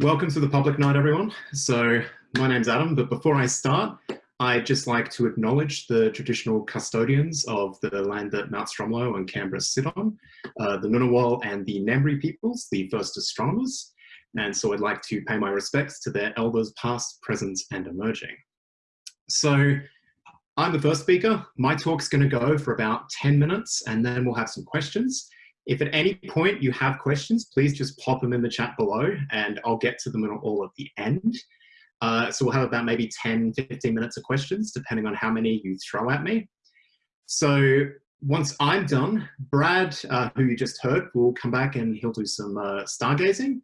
Welcome to the public night, everyone. So my name's Adam, but before I start, I'd just like to acknowledge the traditional custodians of the land that Mount Stromlo and Canberra sit on, uh, the Ngunnawal and the Ngambri peoples, the first astronomers. And so I'd like to pay my respects to their elders past, present, and emerging. So I'm the first speaker. My talk's gonna go for about 10 minutes and then we'll have some questions. If at any point you have questions, please just pop them in the chat below and I'll get to them all at the end. Uh, so we'll have about maybe 10, 15 minutes of questions, depending on how many you throw at me. So once I'm done, Brad, uh, who you just heard, will come back and he'll do some uh, stargazing.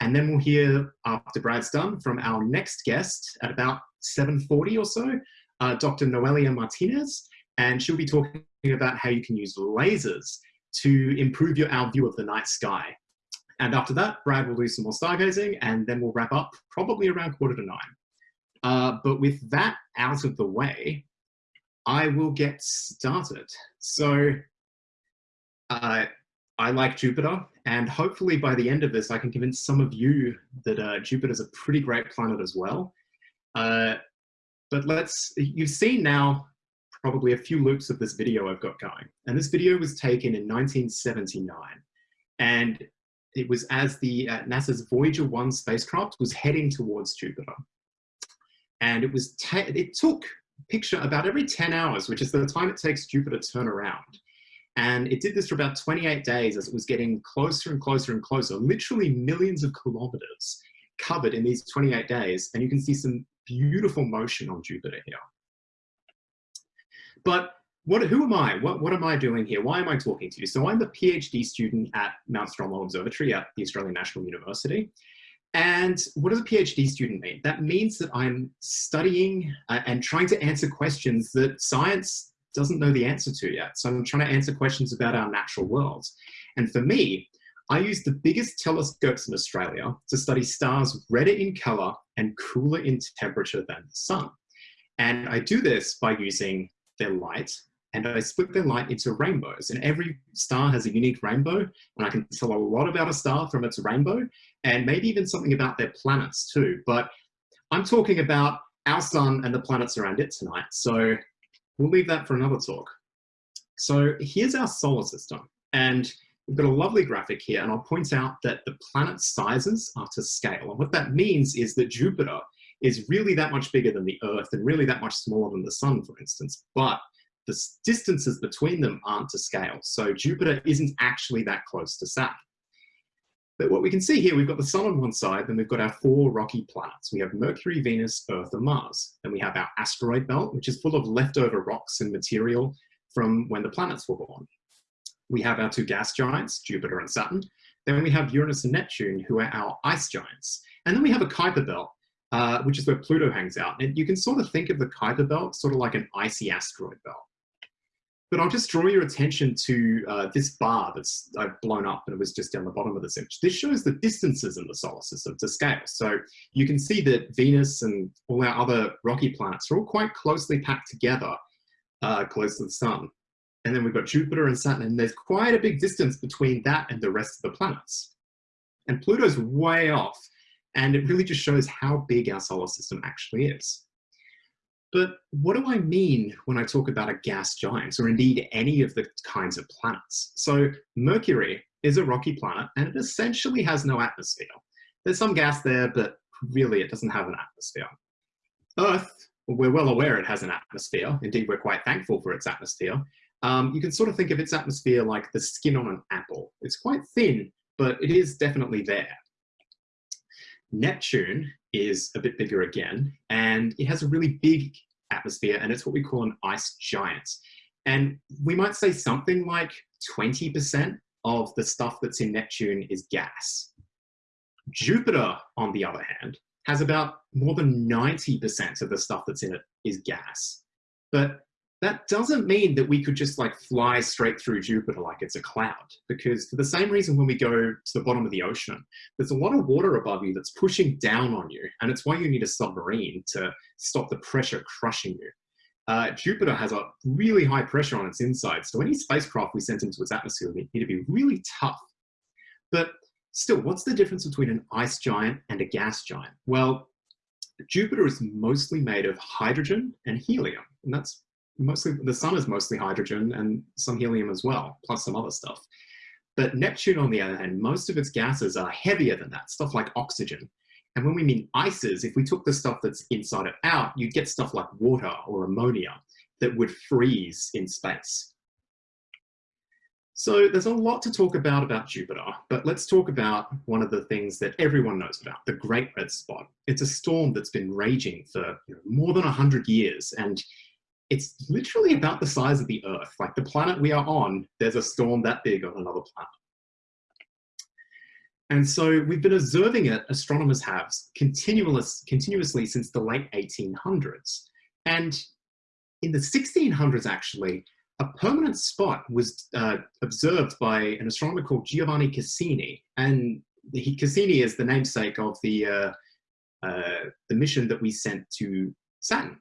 And then we'll hear, after Brad's done, from our next guest at about 7.40 or so, uh, Dr. Noelia Martinez, and she'll be talking about how you can use lasers to improve your, our view of the night sky. And after that, Brad will do some more stargazing and then we'll wrap up probably around quarter to nine. Uh, but with that out of the way, I will get started. So uh, I like Jupiter and hopefully by the end of this, I can convince some of you that uh, Jupiter is a pretty great planet as well. Uh, but let's, you've seen now probably a few loops of this video I've got going. And this video was taken in 1979. And it was as the uh, NASA's Voyager 1 spacecraft was heading towards Jupiter. And it was it took picture about every 10 hours, which is the time it takes Jupiter to turn around. And it did this for about 28 days as it was getting closer and closer and closer, literally millions of kilometers covered in these 28 days. And you can see some beautiful motion on Jupiter here. But what, who am I? What, what am I doing here? Why am I talking to you? So I'm a PhD student at Mount Stromlo Observatory at the Australian National University. And what does a PhD student mean? That means that I'm studying uh, and trying to answer questions that science doesn't know the answer to yet. So I'm trying to answer questions about our natural world. And for me, I use the biggest telescopes in Australia to study stars redder in color and cooler in temperature than the sun. And I do this by using their light and I split their light into rainbows. And every star has a unique rainbow, and I can tell a lot about a star from its rainbow, and maybe even something about their planets too. But I'm talking about our sun and the planets around it tonight, so we'll leave that for another talk. So here's our solar system, and we've got a lovely graphic here, and I'll point out that the planet sizes are to scale. And what that means is that Jupiter is really that much bigger than the Earth and really that much smaller than the Sun, for instance. But the distances between them aren't to scale. So Jupiter isn't actually that close to Saturn. But what we can see here, we've got the sun on one side, then we've got our four rocky planets. We have Mercury, Venus, Earth, and Mars. Then we have our asteroid belt, which is full of leftover rocks and material from when the planets were born. We have our two gas giants, Jupiter and Saturn. Then we have Uranus and Neptune, who are our ice giants. And then we have a Kuiper belt, uh, which is where Pluto hangs out. And you can sort of think of the Kuiper belt sort of like an icy asteroid belt. But I'll just draw your attention to uh, this bar that's I've blown up and it was just down the bottom of this image. This shows the distances in the solar system to scale. So you can see that Venus and all our other rocky planets are all quite closely packed together uh, close to the sun. And then we've got Jupiter and Saturn, and there's quite a big distance between that and the rest of the planets. And Pluto's way off, and it really just shows how big our solar system actually is. But what do I mean when I talk about a gas giant, or indeed any of the kinds of planets? So Mercury is a rocky planet, and it essentially has no atmosphere. There's some gas there, but really it doesn't have an atmosphere. Earth, we're well aware it has an atmosphere. Indeed, we're quite thankful for its atmosphere. Um, you can sort of think of its atmosphere like the skin on an apple. It's quite thin, but it is definitely there. Neptune is a bit bigger again, and it has a really big atmosphere, and it's what we call an ice giant. And we might say something like 20% of the stuff that's in Neptune is gas. Jupiter, on the other hand, has about more than 90% of the stuff that's in it is gas. But that doesn't mean that we could just like fly straight through Jupiter like it's a cloud, because for the same reason when we go to the bottom of the ocean, there's a lot of water above you that's pushing down on you, and it's why you need a submarine to stop the pressure crushing you. Uh, Jupiter has a really high pressure on its inside, so any spacecraft we sent into its atmosphere would need to be really tough. But Still, what's the difference between an ice giant and a gas giant? Well, Jupiter is mostly made of hydrogen and helium, and that's mostly, the sun is mostly hydrogen and some helium as well, plus some other stuff. But Neptune, on the other hand, most of its gases are heavier than that, stuff like oxygen. And when we mean ices, if we took the stuff that's inside it out, you'd get stuff like water or ammonia that would freeze in space. So there's a lot to talk about about Jupiter, but let's talk about one of the things that everyone knows about, the Great Red Spot. It's a storm that's been raging for more than 100 years, and it's literally about the size of the Earth. Like the planet we are on, there's a storm that big on another planet. And so we've been observing it, astronomers have, continuous, continuously since the late 1800s. And in the 1600s, actually, a permanent spot was uh, observed by an astronomer called Giovanni Cassini. And he, Cassini is the namesake of the, uh, uh, the mission that we sent to Saturn.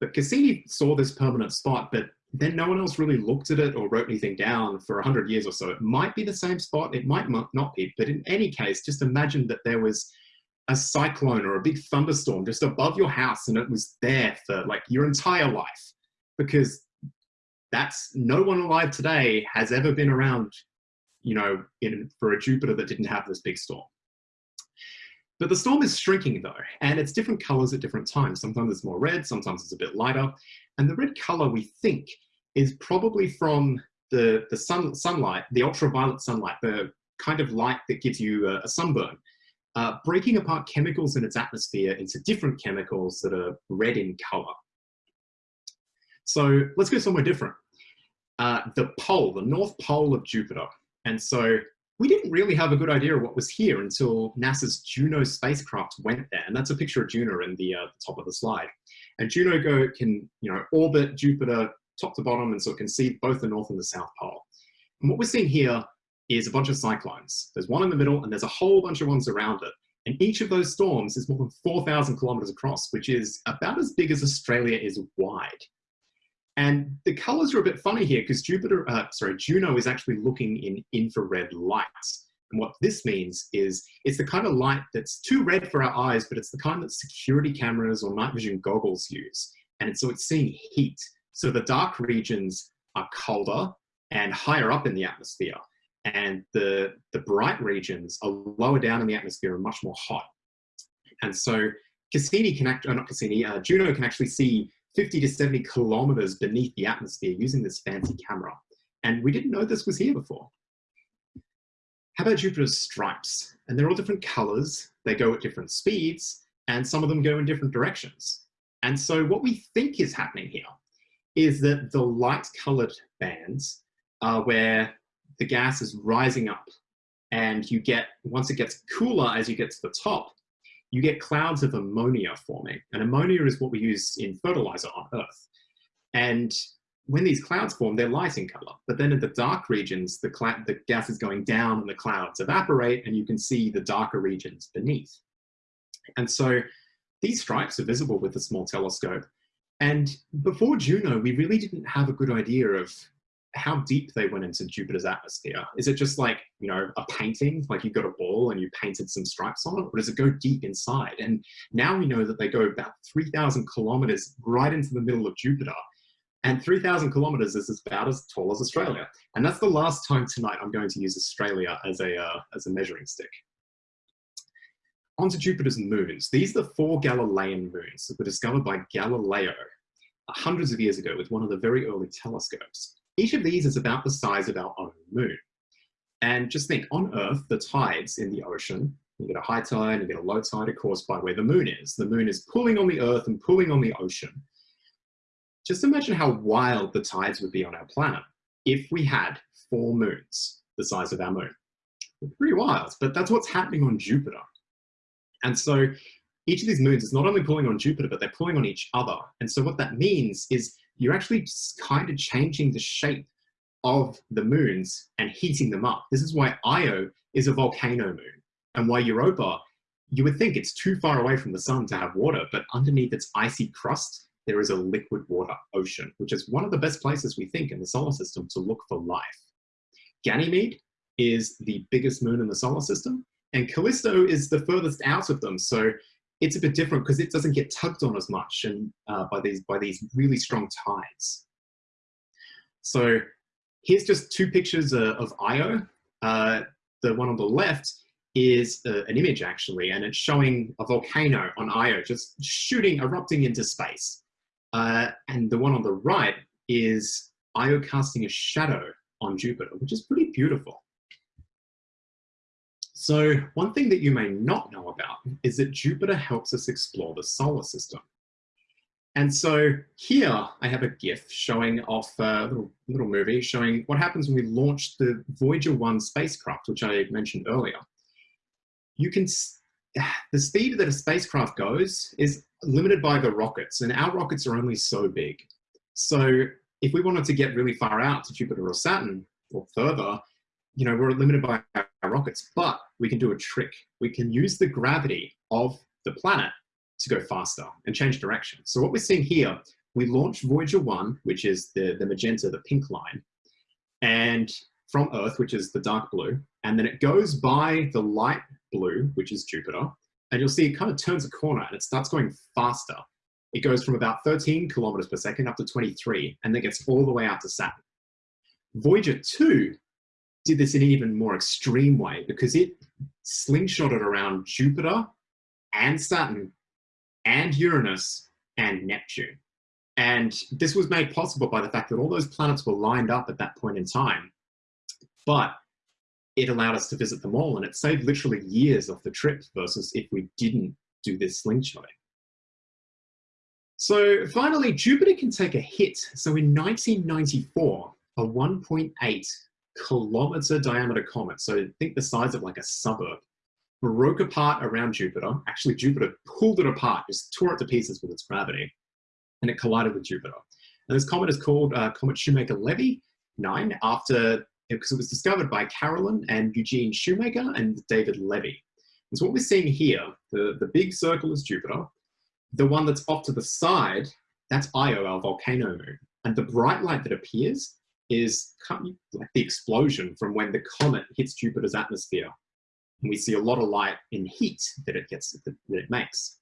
But Cassini saw this permanent spot, but then no one else really looked at it or wrote anything down for 100 years or so. It might be the same spot, it might not be, but in any case, just imagine that there was a cyclone or a big thunderstorm just above your house and it was there for like your entire life because that's no one alive today has ever been around, you know, in, for a Jupiter that didn't have this big storm. But the storm is shrinking though, and it's different colors at different times. Sometimes it's more red, sometimes it's a bit lighter. And the red color we think is probably from the, the sun, sunlight, the ultraviolet sunlight, the kind of light that gives you a, a sunburn, uh, breaking apart chemicals in its atmosphere into different chemicals that are red in color. So let's go somewhere different. Uh, the pole, the north pole of Jupiter. And so we didn't really have a good idea of what was here until NASA's Juno spacecraft went there. And that's a picture of Juno in the, uh, top of the slide. And Juno go, can you know, orbit Jupiter top to bottom, and so it can see both the north and the south pole. And what we're seeing here is a bunch of cyclones. There's one in the middle, and there's a whole bunch of ones around it. And each of those storms is more than 4,000 kilometers across, which is about as big as Australia is wide. And the colors are a bit funny here because Jupiter, uh, sorry, Juno is actually looking in infrared light. And what this means is it's the kind of light that's too red for our eyes, but it's the kind that security cameras or night vision goggles use. And so it's seeing heat. So the dark regions are colder and higher up in the atmosphere. And the, the bright regions are lower down in the atmosphere and much more hot. And so Cassini can act, uh, not Cassini, uh, Juno can actually see 50 to 70 kilometers beneath the atmosphere using this fancy camera. And we didn't know this was here before. How about Jupiter's stripes? And they're all different colors, they go at different speeds, and some of them go in different directions. And so what we think is happening here is that the light colored bands are where the gas is rising up and you get, once it gets cooler as you get to the top, you get clouds of ammonia forming. And ammonia is what we use in fertilizer on Earth. And when these clouds form, they're light in color. But then in the dark regions, the, the gas is going down and the clouds evaporate and you can see the darker regions beneath. And so these stripes are visible with a small telescope. And before Juno, we really didn't have a good idea of how deep they went into Jupiter's atmosphere. Is it just like, you know, a painting, like you got a ball and you painted some stripes on it, or does it go deep inside? And now we know that they go about 3,000 kilometers right into the middle of Jupiter. And 3,000 kilometers is about as tall as Australia. And that's the last time tonight I'm going to use Australia as a, uh, as a measuring stick. Onto Jupiter's moons. These are the four Galilean moons that were discovered by Galileo hundreds of years ago with one of the very early telescopes. Each of these is about the size of our own moon. And just think, on Earth, the tides in the ocean, you get a high tide, you get a low tide, are caused by where the moon is. The moon is pulling on the Earth and pulling on the ocean. Just imagine how wild the tides would be on our planet if we had four moons the size of our moon. pretty wild, but that's what's happening on Jupiter. And so each of these moons is not only pulling on Jupiter, but they're pulling on each other. And so what that means is you're actually kind of changing the shape of the moons and heating them up. This is why Io is a volcano moon and why Europa, you would think it's too far away from the sun to have water, but underneath its icy crust, there is a liquid water ocean, which is one of the best places we think in the solar system to look for life. Ganymede is the biggest moon in the solar system, and Callisto is the furthest out of them. So it's a bit different because it doesn't get tugged on as much and uh, by these by these really strong tides. So here's just two pictures uh, of Io. Uh, the one on the left is uh, an image actually, and it's showing a volcano on Io just shooting, erupting into space. Uh, and the one on the right is Io casting a shadow on Jupiter, which is pretty beautiful. So one thing that you may not know about is that Jupiter helps us explore the solar system. And so here I have a GIF showing off a little, little movie showing what happens when we launch the Voyager 1 spacecraft, which I mentioned earlier. You can, the speed that a spacecraft goes is limited by the rockets and our rockets are only so big. So if we wanted to get really far out to Jupiter or Saturn or further, you know, we're limited by our rockets, but we can do a trick. We can use the gravity of the planet to go faster and change direction. So what we're seeing here, we launch Voyager 1, which is the, the magenta, the pink line, and from Earth, which is the dark blue, and then it goes by the light blue, which is Jupiter, and you'll see it kind of turns a corner and it starts going faster. It goes from about 13 kilometers per second up to 23, and then gets all the way out to Saturn. Voyager 2 did this in an even more extreme way because it slingshotted around Jupiter and Saturn and Uranus and Neptune. And this was made possible by the fact that all those planets were lined up at that point in time. But it allowed us to visit them all and it saved literally years off the trip versus if we didn't do this slingshotting. So finally, Jupiter can take a hit. So in 1994, a 1.8 kilometer diameter comet, so think the size of like a suburb, broke apart around Jupiter. Actually, Jupiter pulled it apart, just tore it to pieces with its gravity, and it collided with Jupiter. And this comet is called uh, Comet Shoemaker-Levy 9 after, because it was discovered by Carolyn and Eugene Shoemaker and David Levy. And so what we're seeing here, the, the big circle is Jupiter. The one that's off to the side, that's Io, our volcano moon. And the bright light that appears is like the explosion from when the comet hits Jupiter's atmosphere and we see a lot of light and heat that it gets that it makes.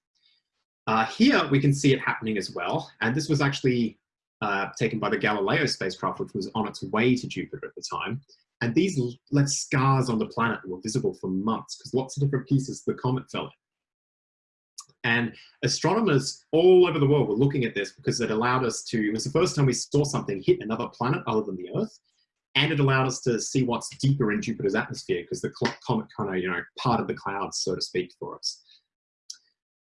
Uh, here we can see it happening as well, and this was actually uh, taken by the Galileo spacecraft, which was on its way to Jupiter at the time. And these left scars on the planet were visible for months because lots of different pieces of the comet fell in. And astronomers all over the world were looking at this because it allowed us to, it was the first time we saw something hit another planet other than the Earth and it allowed us to see what's deeper in Jupiter's atmosphere because the comet kind of, you know, part of the clouds, so to speak, for us.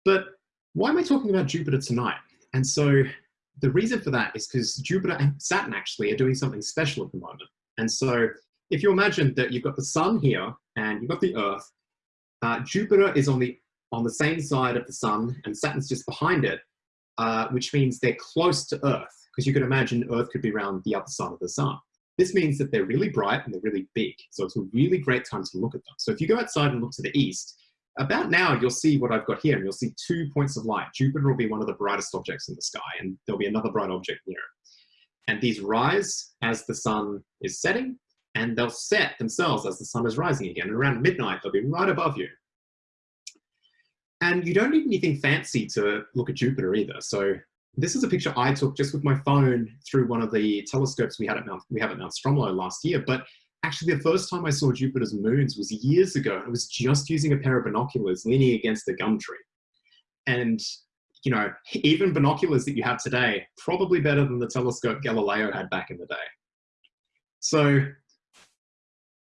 But why am I talking about Jupiter tonight? And so the reason for that is because Jupiter and Saturn actually are doing something special at the moment. And so if you imagine that you've got the sun here and you've got the Earth, uh, Jupiter is on the on the same side of the sun and Saturn's just behind it, uh, which means they're close to Earth because you could imagine Earth could be around the other side of the sun. This means that they're really bright and they're really big. So it's a really great time to look at them. So if you go outside and look to the east, about now you'll see what I've got here and you'll see two points of light. Jupiter will be one of the brightest objects in the sky and there'll be another bright object near. And these rise as the sun is setting and they'll set themselves as the sun is rising again. And around midnight, they'll be right above you. And you don't need anything fancy to look at Jupiter either. So this is a picture I took just with my phone through one of the telescopes we had at Mount, we have at Mount Stromlo last year. But actually the first time I saw Jupiter's moons was years ago. I was just using a pair of binoculars leaning against a gum tree. And, you know, even binoculars that you have today, probably better than the telescope Galileo had back in the day. So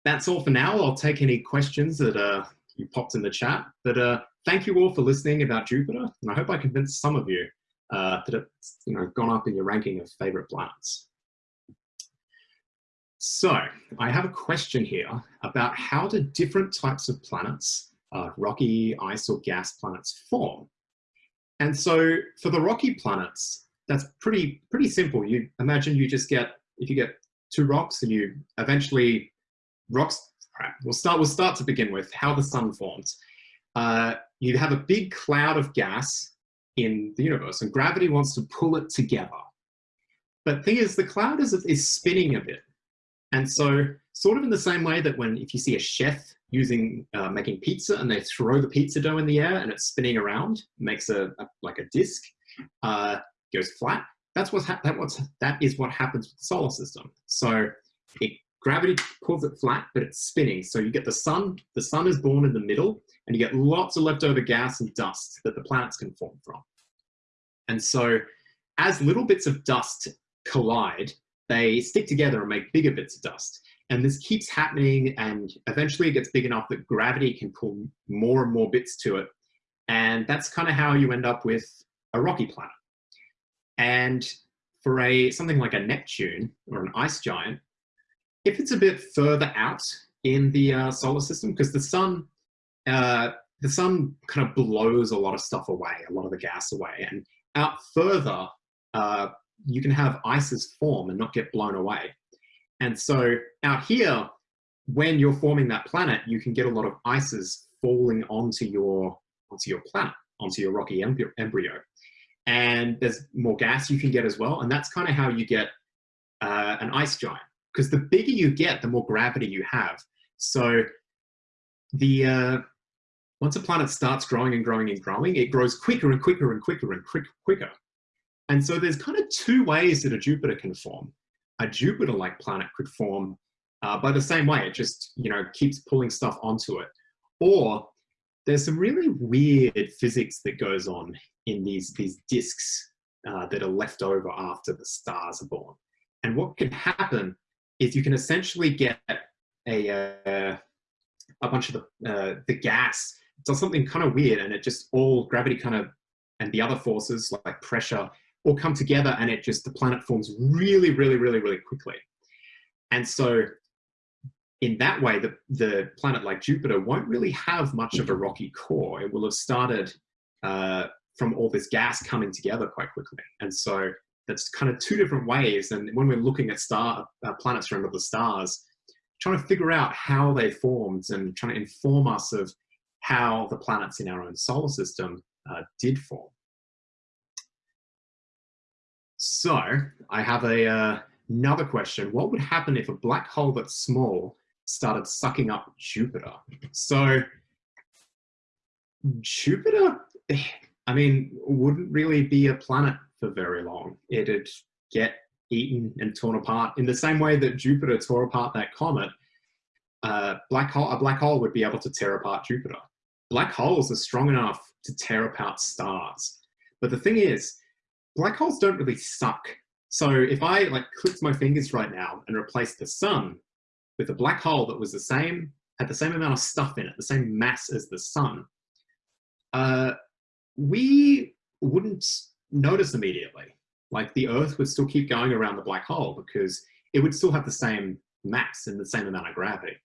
that's all for now. I'll take any questions that uh, you popped in the chat. But uh, thank you all for listening about Jupiter. And I hope I convinced some of you uh, that it's you know, gone up in your ranking of favorite planets. So I have a question here about how do different types of planets, uh, rocky, ice or gas planets form? And so for the rocky planets, that's pretty, pretty simple. You imagine you just get, if you get two rocks and you eventually, rocks, all right, we'll start, we'll start to begin with how the sun forms. Uh, you have a big cloud of gas in the universe and gravity wants to pull it together. But thing is, the cloud is, is spinning a bit. And so sort of in the same way that when if you see a chef using uh, making pizza and they throw the pizza dough in the air and it's spinning around, makes a, a like a disc, uh, goes flat. That's what's that what's that is what happens with the solar system. So it gravity pulls it flat, but it's spinning. So you get the sun. The sun is born in the middle, and you get lots of leftover gas and dust that the planets can form from. And so, as little bits of dust collide, they stick together and make bigger bits of dust. And this keeps happening, and eventually it gets big enough that gravity can pull more and more bits to it. And that's kind of how you end up with a rocky planet. And for a something like a Neptune or an ice giant, if it's a bit further out in the uh, solar system, because the sun, uh, the sun kind of blows a lot of stuff away, a lot of the gas away, and out further, uh, you can have ices form and not get blown away. And so out here, when you're forming that planet, you can get a lot of ices falling onto your onto your planet, onto your rocky embryo. And there's more gas you can get as well. And that's kind of how you get uh, an ice giant. Because the bigger you get, the more gravity you have. So the uh, once a planet starts growing and growing and growing, it grows quicker and quicker and quicker and quick, quicker. And so there's kind of two ways that a Jupiter can form. A Jupiter-like planet could form uh, by the same way. It just, you know, keeps pulling stuff onto it. Or there's some really weird physics that goes on in these, these disks uh, that are left over after the stars are born. And what can happen is you can essentially get a, uh, a bunch of the, uh, the gas does something kind of weird and it just all gravity kind of and the other forces like pressure all come together and it just the planet forms really really really really quickly and so in that way the, the planet like jupiter won't really have much of a rocky core it will have started uh, from all this gas coming together quite quickly and so that's kind of two different ways. And when we're looking at star uh, planets around other stars, trying to figure out how they formed and trying to inform us of how the planets in our own solar system uh, did form. So I have a uh, another question. What would happen if a black hole that's small started sucking up Jupiter? So Jupiter, I mean, wouldn't really be a planet for very long. It'd get eaten and torn apart in the same way that Jupiter tore apart that comet. Uh, black hole, a black hole would be able to tear apart Jupiter. Black holes are strong enough to tear apart stars. But the thing is, black holes don't really suck. So if I like clicked my fingers right now and replaced the sun with a black hole that was the same, had the same amount of stuff in it, the same mass as the sun, uh, we wouldn't notice immediately. Like the Earth would still keep going around the black hole because it would still have the same mass and the same amount of gravity.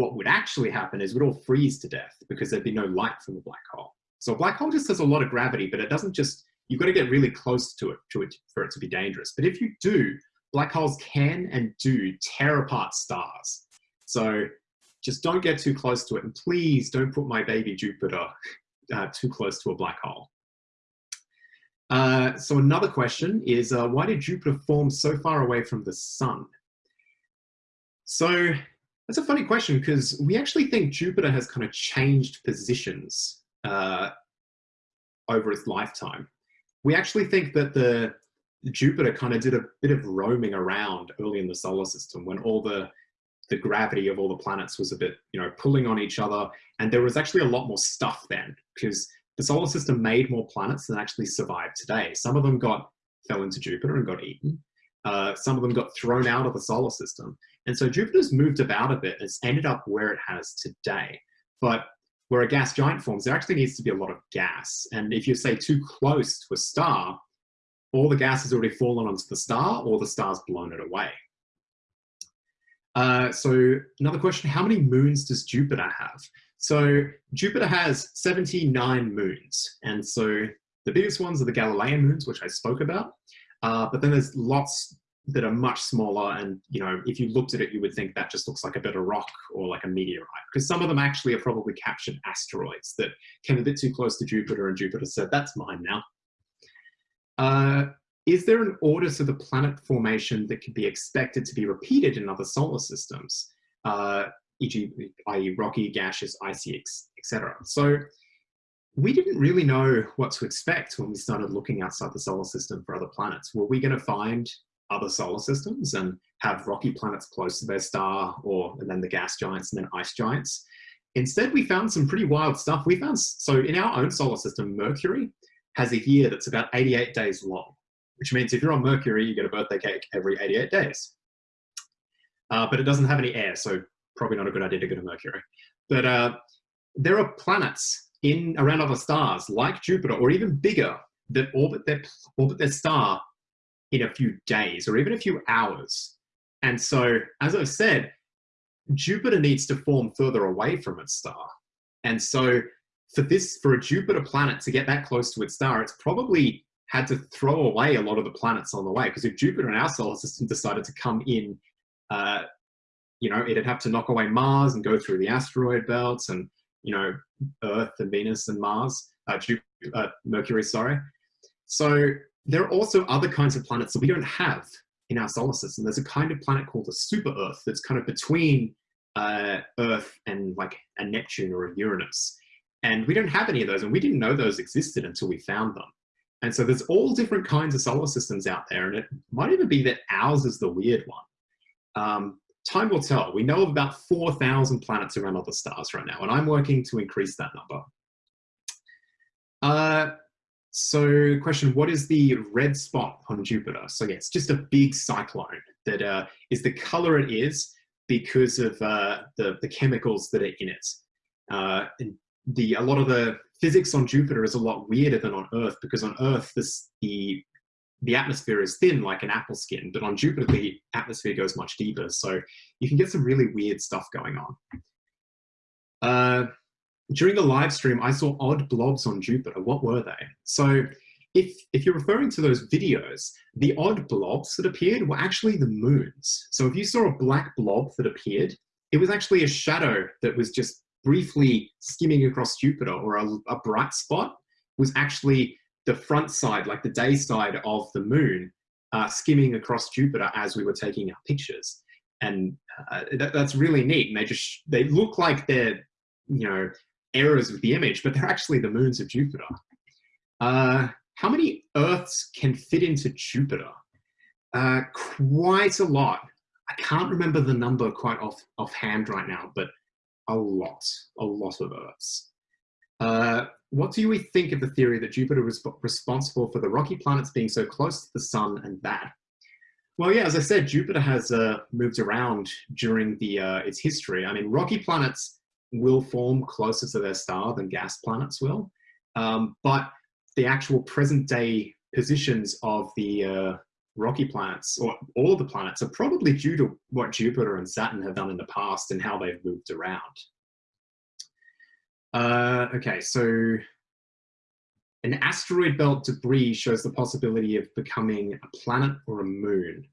What would actually happen is we'd all freeze to death because there'd be no light from the black hole. So a black hole just has a lot of gravity, but it doesn't just, you've got to get really close to it, to it for it to be dangerous. But if you do, black holes can and do tear apart stars. So just don't get too close to it. And please don't put my baby Jupiter uh, too close to a black hole. Uh, so another question is, uh, why did Jupiter form so far away from the sun? So that's a funny question because we actually think Jupiter has kind of changed positions uh, over its lifetime. We actually think that the Jupiter kind of did a bit of roaming around early in the solar system when all the the gravity of all the planets was a bit, you know, pulling on each other. And there was actually a lot more stuff then because the solar system made more planets than actually survived today. Some of them got fell into Jupiter and got eaten. Uh, some of them got thrown out of the solar system. And so Jupiter's moved about a bit. It's ended up where it has today. But where a gas giant forms, there actually needs to be a lot of gas. And if you say too close to a star, all the gas has already fallen onto the star or the star's blown it away. Uh, so another question, how many moons does Jupiter have? So Jupiter has 79 moons. And so the biggest ones are the Galilean moons, which I spoke about. Uh, but then there's lots that are much smaller. And, you know, if you looked at it, you would think that just looks like a bit of rock or like a meteorite, because some of them actually are probably captured asteroids that came a bit too close to Jupiter and Jupiter said, that's mine now. Uh, is there an order to the planet formation that could be expected to be repeated in other solar systems, uh, e.g., i.e. rocky, gaseous, icy, etc.? So we didn't really know what to expect when we started looking outside the solar system for other planets. Were we going to find other solar systems and have rocky planets close to their star or and then the gas giants and then ice giants? Instead, we found some pretty wild stuff. We found, so in our own solar system, Mercury has a year that's about 88 days long, which means if you're on Mercury, you get a birthday cake every 88 days. Uh, but it doesn't have any air, so probably not a good idea to go to Mercury. But uh, there are planets in around other stars like Jupiter or even bigger that orbit their, orbit their star in a few days or even a few hours. And so, as I've said, Jupiter needs to form further away from its star. And so for this, for a Jupiter planet to get that close to its star, it's probably had to throw away a lot of the planets on the way. Because if Jupiter and our solar system decided to come in, uh, you know, it'd have to knock away Mars and go through the asteroid belts and, you know, Earth and Venus and Mars, uh, Jupiter, uh, Mercury, sorry. So there are also other kinds of planets that we don't have in our solar system. There's a kind of planet called a super Earth that's kind of between uh, Earth and like a Neptune or a Uranus. And we don't have any of those, and we didn't know those existed until we found them. And so there's all different kinds of solar systems out there, and it might even be that ours is the weird one. Um, time will tell. We know of about 4,000 planets around other stars right now, and I'm working to increase that number. Uh, so question, what is the red spot on Jupiter? So yeah, it's just a big cyclone that uh, is the color it is because of uh, the, the chemicals that are in it. Uh, and the, a lot of the physics on Jupiter is a lot weirder than on Earth because on Earth this, the, the atmosphere is thin like an apple skin, but on Jupiter the atmosphere goes much deeper. So you can get some really weird stuff going on. During the live stream, I saw odd blobs on Jupiter. What were they? So if, if you're referring to those videos, the odd blobs that appeared were actually the moons. So if you saw a black blob that appeared, it was actually a shadow that was just briefly skimming across Jupiter or a, a bright spot was actually the front side, like the day side of the moon, uh, skimming across Jupiter as we were taking our pictures. And uh, that, that's really neat. And they just, they look like they're, you know, errors with the image, but they're actually the moons of Jupiter. Uh, how many Earths can fit into Jupiter? Uh, quite a lot. I can't remember the number quite off offhand right now, but a lot, a lot of Earths. Uh, what do we think of the theory that Jupiter was responsible for the rocky planets being so close to the sun and that? Well, yeah, as I said, Jupiter has uh, moved around during the uh, its history. I mean, rocky planets will form closer to their star than gas planets will. Um, but the actual present day positions of the uh, rocky planets, or all of the planets, are probably due to what Jupiter and Saturn have done in the past and how they've moved around. Uh, okay, so an asteroid belt debris shows the possibility of becoming a planet or a moon.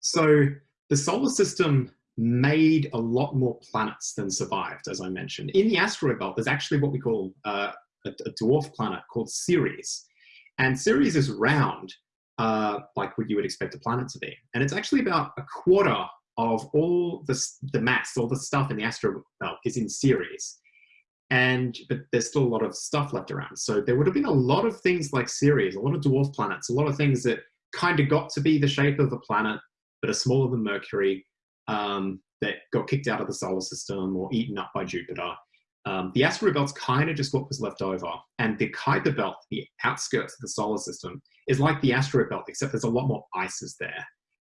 So the solar system made a lot more planets than survived, as I mentioned. In the asteroid belt, there's actually what we call uh, a, a, dwarf planet called Ceres. And Ceres is round, uh, like what you would expect a planet to be. And it's actually about a quarter of all the, the mass, all the stuff in the asteroid belt is in Ceres. And, but there's still a lot of stuff left around. So there would have been a lot of things like Ceres, a lot of dwarf planets, a lot of things that kind of got to be the shape of a planet, but are smaller than Mercury, um, that got kicked out of the solar system or eaten up by Jupiter. Um, the asteroid belt's kind of just what was left over. And the Kuiper belt, the outskirts of the solar system, is like the asteroid belt, except there's a lot more ices there.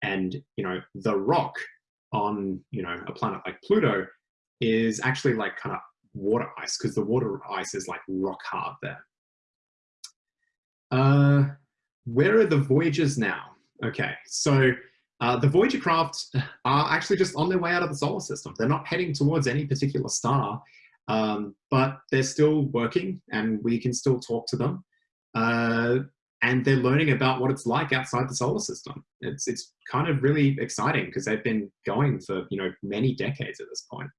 And, you know, the rock on, you know, a planet like Pluto is actually like kind of water ice because the water ice is like rock hard there. Uh, where are the Voyagers now? Okay, so uh, the Voyager craft are actually just on their way out of the solar system. They're not heading towards any particular star, um, but they're still working and we can still talk to them. Uh, and they're learning about what it's like outside the solar system. It's, it's kind of really exciting because they've been going for you know many decades at this point.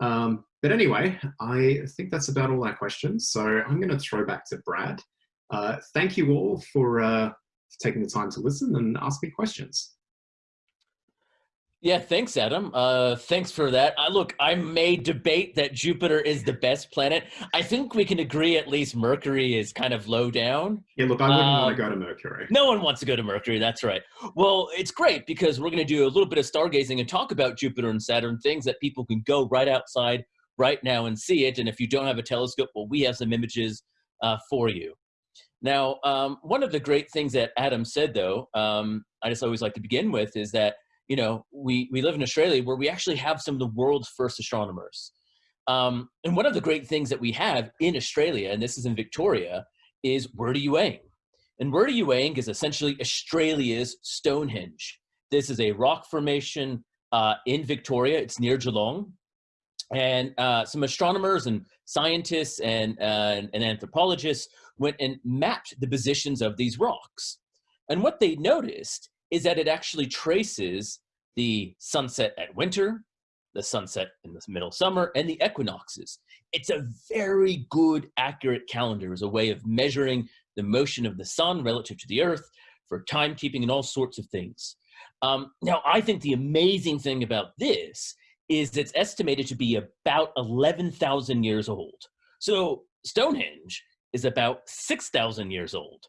Um, but anyway, I think that's about all our questions. So I'm going to throw back to Brad. Uh, thank you all for uh, taking the time to listen and ask me questions. Yeah, thanks, Adam. Uh, thanks for that. Uh, look, I may debate that Jupiter is the best planet. I think we can agree at least Mercury is kind of low down. Yeah, look, I wouldn't um, want to go to Mercury. No one wants to go to Mercury, that's right. Well, it's great because we're going to do a little bit of stargazing and talk about Jupiter and Saturn, things that people can go right outside right now and see it. And if you don't have a telescope, well, we have some images uh, for you. Now, um, one of the great things that Adam said, though, um, I just always like to begin with, is that you know, we, we live in Australia where we actually have some of the world's first astronomers. Um, and one of the great things that we have in Australia, and this is in Victoria, is Wurdi Youang Wurdi is essentially Australia's Stonehenge. This is a rock formation uh, in Victoria. It's near Geelong. And uh, some astronomers and scientists and, uh, and anthropologists went and mapped the positions of these rocks. And what they noticed is that it actually traces the sunset at winter, the sunset in the middle summer, and the equinoxes. It's a very good, accurate calendar as a way of measuring the motion of the sun relative to the earth for timekeeping and all sorts of things. Um, now, I think the amazing thing about this is it's estimated to be about 11,000 years old. So Stonehenge is about 6,000 years old.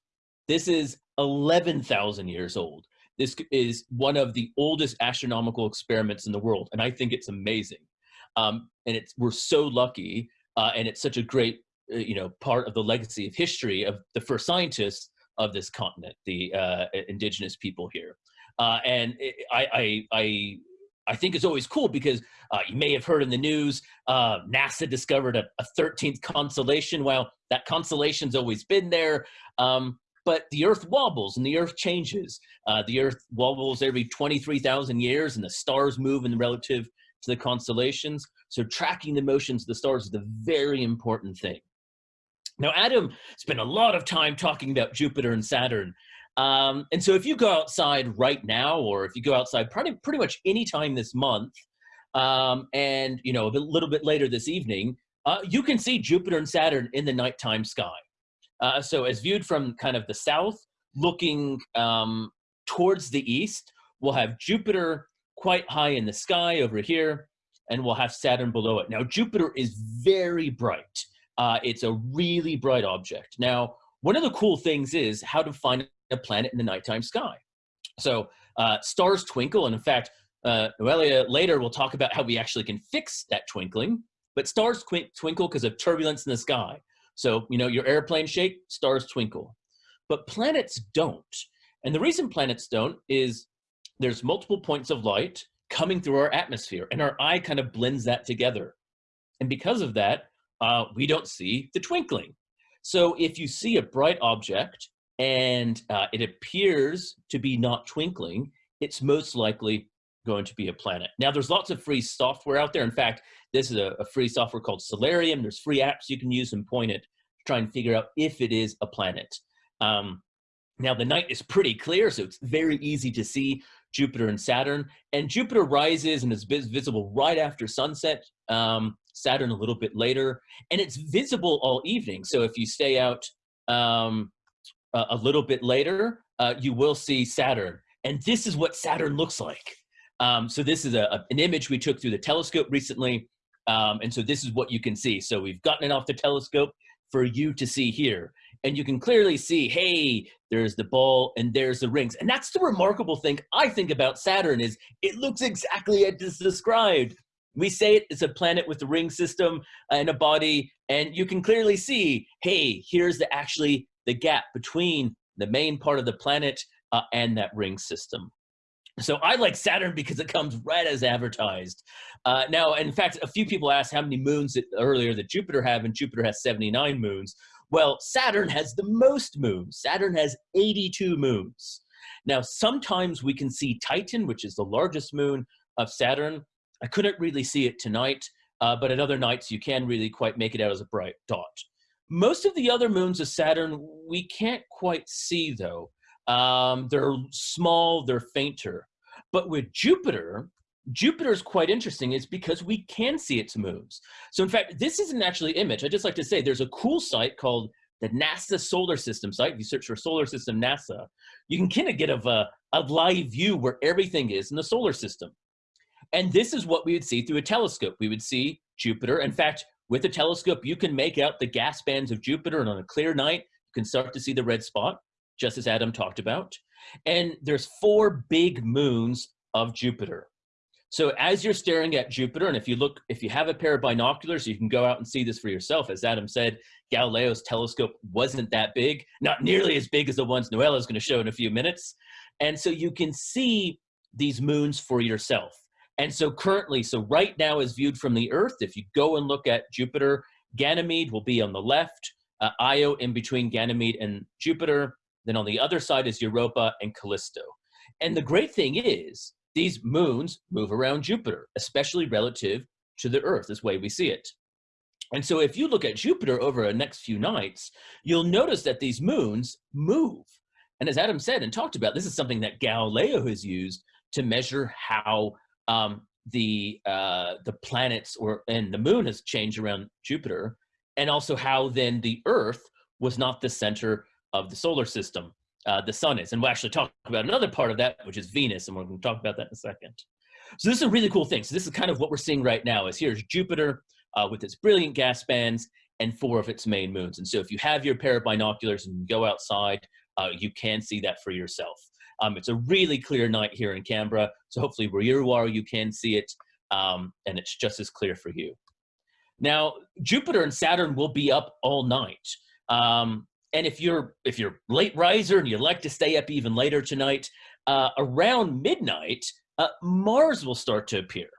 This is 11,000 years old. This is one of the oldest astronomical experiments in the world, and I think it's amazing. Um, and it's we're so lucky, uh, and it's such a great, uh, you know, part of the legacy of history of the first scientists of this continent, the uh, indigenous people here. Uh, and it, I, I, I I think it's always cool because uh, you may have heard in the news uh, NASA discovered a, a, 13th constellation. Well, that constellation's always been there. Um, but the earth wobbles and the earth changes. Uh, the earth wobbles every 23,000 years and the stars move in relative to the constellations. So tracking the motions of the stars is a very important thing. Now, Adam spent a lot of time talking about Jupiter and Saturn. Um, and so if you go outside right now, or if you go outside pretty, pretty much any time this month, um, and you know a little bit later this evening, uh, you can see Jupiter and Saturn in the nighttime sky. Uh, so as viewed from kind of the south, looking um, towards the east, we'll have Jupiter quite high in the sky over here, and we'll have Saturn below it. Now, Jupiter is very bright. Uh, it's a really bright object. Now, one of the cool things is how to find a planet in the nighttime sky. So uh, stars twinkle, and in fact, uh, Noelia later will talk about how we actually can fix that twinkling, but stars twinkle because of turbulence in the sky. So, you know, your airplane shake, stars twinkle. But planets don't. And the reason planets don't is there's multiple points of light coming through our atmosphere, and our eye kind of blends that together. And because of that, uh, we don't see the twinkling. So if you see a bright object and uh, it appears to be not twinkling, it's most likely going to be a planet. Now, there's lots of free software out there. In fact, this is a, a, free software called Stellarium. There's free apps you can use and point it to try and figure out if it is a planet. Um, now, the night is pretty clear, so it's very easy to see Jupiter and Saturn. And Jupiter rises and is visible right after sunset, um, Saturn a little bit later. And it's visible all evening. So if you stay out um, a, a, little bit later, uh, you will see Saturn. And this is what Saturn looks like. Um, so this is a, an image we took through the telescope recently. Um, and so this is what you can see. So we've gotten it off the telescope for you to see here. And you can clearly see, hey, there's the ball and there's the rings. And that's the remarkable thing I think about Saturn is it looks exactly as it's described. We say it, it's a planet with a ring system and a body, and you can clearly see, hey, here's the actually the gap between the main part of the planet uh, and that ring system. So I like Saturn because it comes right as advertised. Uh, now, in fact, a few people asked how many moons that, earlier that Jupiter have, and Jupiter has 79 moons. Well, Saturn has the most moons. Saturn has 82 moons. Now, sometimes we can see Titan, which is the largest moon of Saturn. I couldn't really see it tonight, uh, but at other nights you can really quite make it out as a bright dot. Most of the other moons of Saturn we can't quite see, though. Um, they're small, they're fainter. But with Jupiter, Jupiter is quite interesting is because we can see its moons. So in fact, this isn't actually image. I just like to say there's a cool site called the NASA solar system site, if you search for solar system NASA, you can kind of get a, a live view where everything is in the solar system. And this is what we would see through a telescope. We would see Jupiter. In fact, with a telescope, you can make out the gas bands of Jupiter, and on a clear night, you can start to see the red spot, just as Adam talked about. And there's four big moons of Jupiter. So as you're staring at Jupiter, and if you look, if you have a pair of binoculars, you can go out and see this for yourself. As Adam said, Galileo's telescope wasn't that big, not nearly as big as the ones Noella is going to show in a few minutes. And so you can see these moons for yourself. And so currently, so right now is viewed from the Earth. If you go and look at Jupiter, Ganymede will be on the left, uh, Io in between Ganymede and Jupiter. Then on the other side is Europa and Callisto. And the great thing is, these moons move around Jupiter, especially relative to the Earth, this way we see it. And so if you look at Jupiter over the next few nights, you'll notice that these moons move. And as Adam said and talked about, this is something that Galileo has used to measure how um, the uh, the planets or and the moon has changed around Jupiter, and also how then the Earth was not the center of the solar system. Uh, the sun is, and we'll actually talk about another part of that, which is Venus, and we're going to talk about that in a second. So this is a really cool thing. So this is kind of what we're seeing right now. Is here's Jupiter uh, with its brilliant gas bands and four of its main moons. And so if you have your pair of binoculars and you go outside, uh, you can see that for yourself. Um, it's a really clear night here in Canberra, so hopefully where you are, you can see it, um, and it's just as clear for you. Now, Jupiter and Saturn will be up all night. Um, and if you're if you're late riser and you like to stay up even later tonight, uh, around midnight, uh, Mars will start to appear.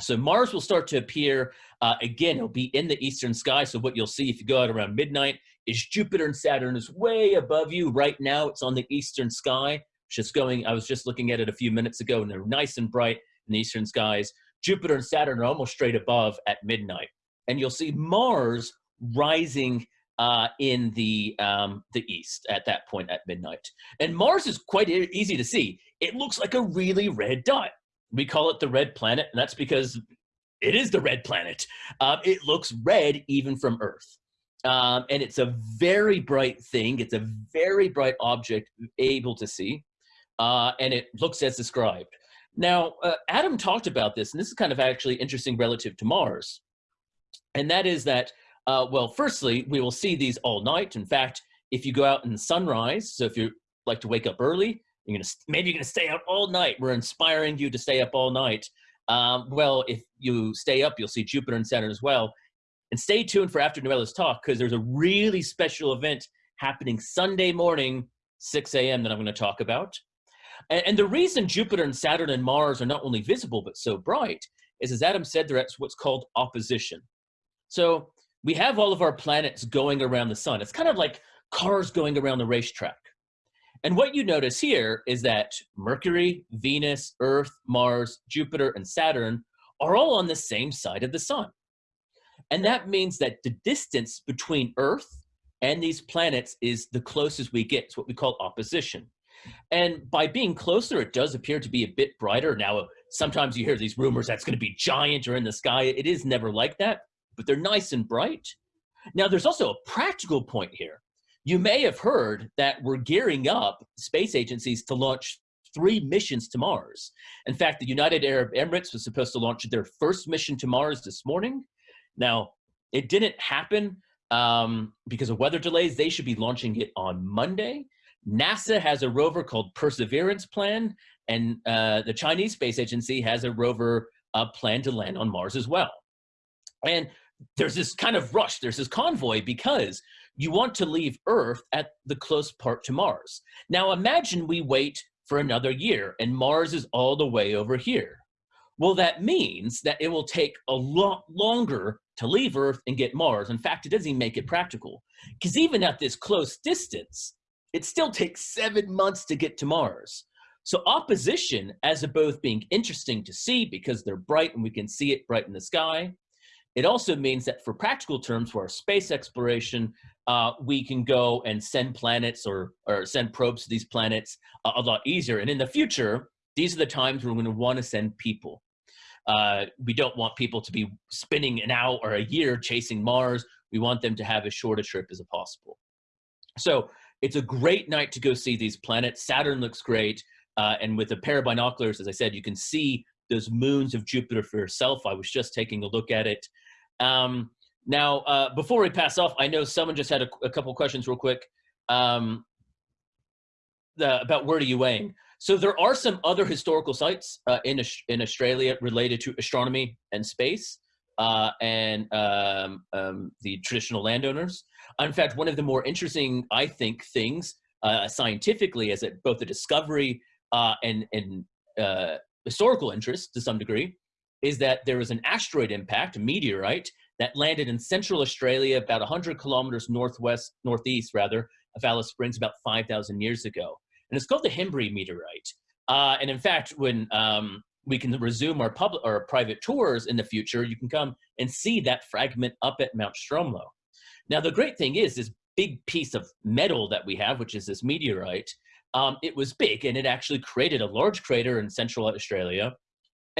So Mars will start to appear uh, again. It'll be in the eastern sky. So what you'll see if you go out around midnight is Jupiter and Saturn is way above you right now. It's on the eastern sky just going, I was just looking at it a few minutes ago and they're nice and bright in the eastern skies. Jupiter and Saturn are almost straight above at midnight. And you'll see Mars rising uh, in the, um, the east at that point at midnight. And Mars is quite easy to see. It looks like a really red dot. We call it the red planet, and that's because it is the red planet. Uh, it looks red even from Earth. Um, and it's a very bright thing. It's a very bright object able to see uh, and it looks as described. Now, uh, Adam talked about this, and this is kind of actually interesting relative to Mars. And that is that, uh, well, firstly, we will see these all night. In fact, if you go out in sunrise, so if you like to wake up early, you're gonna maybe you're gonna stay out all night. We're inspiring you to stay up all night. Um, well, if you stay up, you'll see Jupiter and Saturn as well. And stay tuned for after Noella's talk because there's a really special event happening Sunday morning, 6 a.m. that I'm going to talk about. And, and, the reason Jupiter and Saturn and Mars are not only visible but so bright is, as Adam said, they're at what's called opposition. So we have all of our planets going around the sun. It's kind of like cars going around the racetrack. And what you notice here is that Mercury, Venus, Earth, Mars, Jupiter, and Saturn are all on the same side of the sun. And that means that the distance between Earth and these planets is the closest we get. It's what we call opposition. And by being closer, it does appear to be a bit brighter. Now, sometimes you hear these rumors that's going to be giant or in the sky. It is never like that, but they're nice and bright. Now, there's also a practical point here. You may have heard that we're gearing up space agencies to launch three missions to Mars. In fact, the United Arab Emirates was supposed to launch their first mission to Mars this morning. Now, it didn't happen um, because of weather delays. They should be launching it on Monday. NASA has a rover called Perseverance Plan, and uh, the Chinese Space Agency has a rover uh, plan to land on Mars as well. And there's this kind of rush, there's this convoy because you want to leave Earth at the close part to Mars. Now imagine we wait for another year and Mars is all the way over here. Well, that means that it will take a lot longer to leave Earth and get Mars. In fact, it doesn't even make it practical because even at this close distance, it still takes seven months to get to Mars. So opposition, as a both being interesting to see because they're bright and we can see it bright in the sky, it also means that for practical terms, for our space exploration, uh, we can go and send planets or, or send probes to these planets a, a lot easier. And in the future, these are the times we're want to send people. Uh, we don't want people to be spending an hour or a year chasing Mars. We want them to have as short a trip as possible. So it's a great night to go see these planets. Saturn looks great. Uh, and with a pair of binoculars, as I said, you can see those moons of Jupiter for yourself. I was just taking a look at it. Um, now, uh, before we pass off, I know someone just had a, a couple questions real quick um, the, about Wurdi Youang. So there are some other historical sites uh, in, in Australia related to astronomy and space uh, and um, um, the traditional landowners. In fact, one of the more interesting, I think, things uh, scientifically as it, both the discovery uh, and, and uh, historical interest to some degree is that there was an asteroid impact, a meteorite, that landed in central Australia about 100 kilometers northwest, northeast rather, of Alice Springs about 5,000 years ago. And it's called the Henbury meteorite. Uh, and in fact, when um, we can resume our public or private tours in the future, you can come and see that fragment up at Mount Stromlo. Now, the great thing is this big piece of metal that we have, which is this meteorite, um, it was big and it actually created a large crater in central Australia.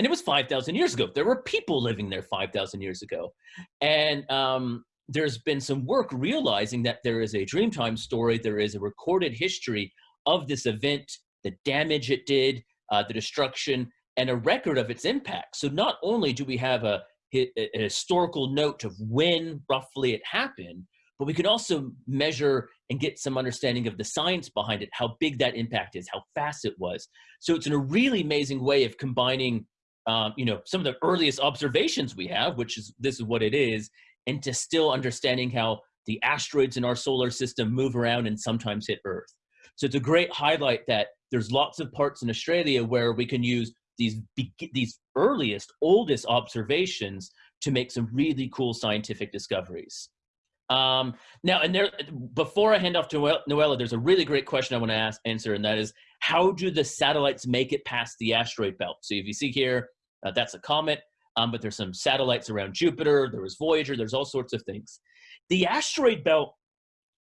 And it was 5,000 years ago. There were people living there 5,000 years ago. And um, there's been some work realizing that there is a Dreamtime story, there is a recorded history of this event, the damage it did, uh, the destruction, and a record of its impact. So not only do we have a, a, a historical note of when roughly it happened, but we can also measure and get some understanding of the science behind it, how big that impact is, how fast it was. So it's in a really amazing way of combining, um, you know, some of the earliest observations we have, which is this is what it is, into still understanding how the asteroids in our solar system move around and sometimes hit Earth. So it's a great highlight that there's lots of parts in Australia where we can use these, these earliest, oldest observations to make some really cool scientific discoveries. Um, now, and there, before I hand off to Noella, there's a really great question I want to ask, answer, and that is, how do the satellites make it past the asteroid belt? So if you see here, uh, that's a comet um, but there's some satellites around Jupiter, there was Voyager, there's all sorts of things. The asteroid belt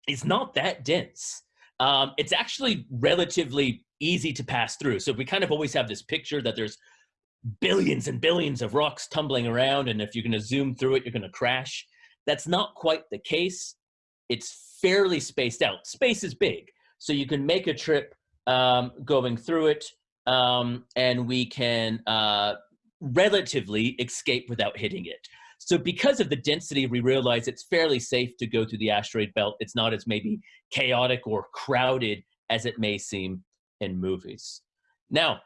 is not that dense. Um, it's actually relatively easy to pass through. So we kind of always have this picture that there's billions and billions of rocks tumbling around, and if you're gonna zoom through it, you're gonna crash. That's not quite the case. It's fairly spaced out. Space is big, so you can make a trip um, going through it, um, and we can uh, relatively escape without hitting it. So because of the density, we realize it's fairly safe to go through the asteroid belt. It's not as maybe chaotic or crowded as it may seem in movies. Now,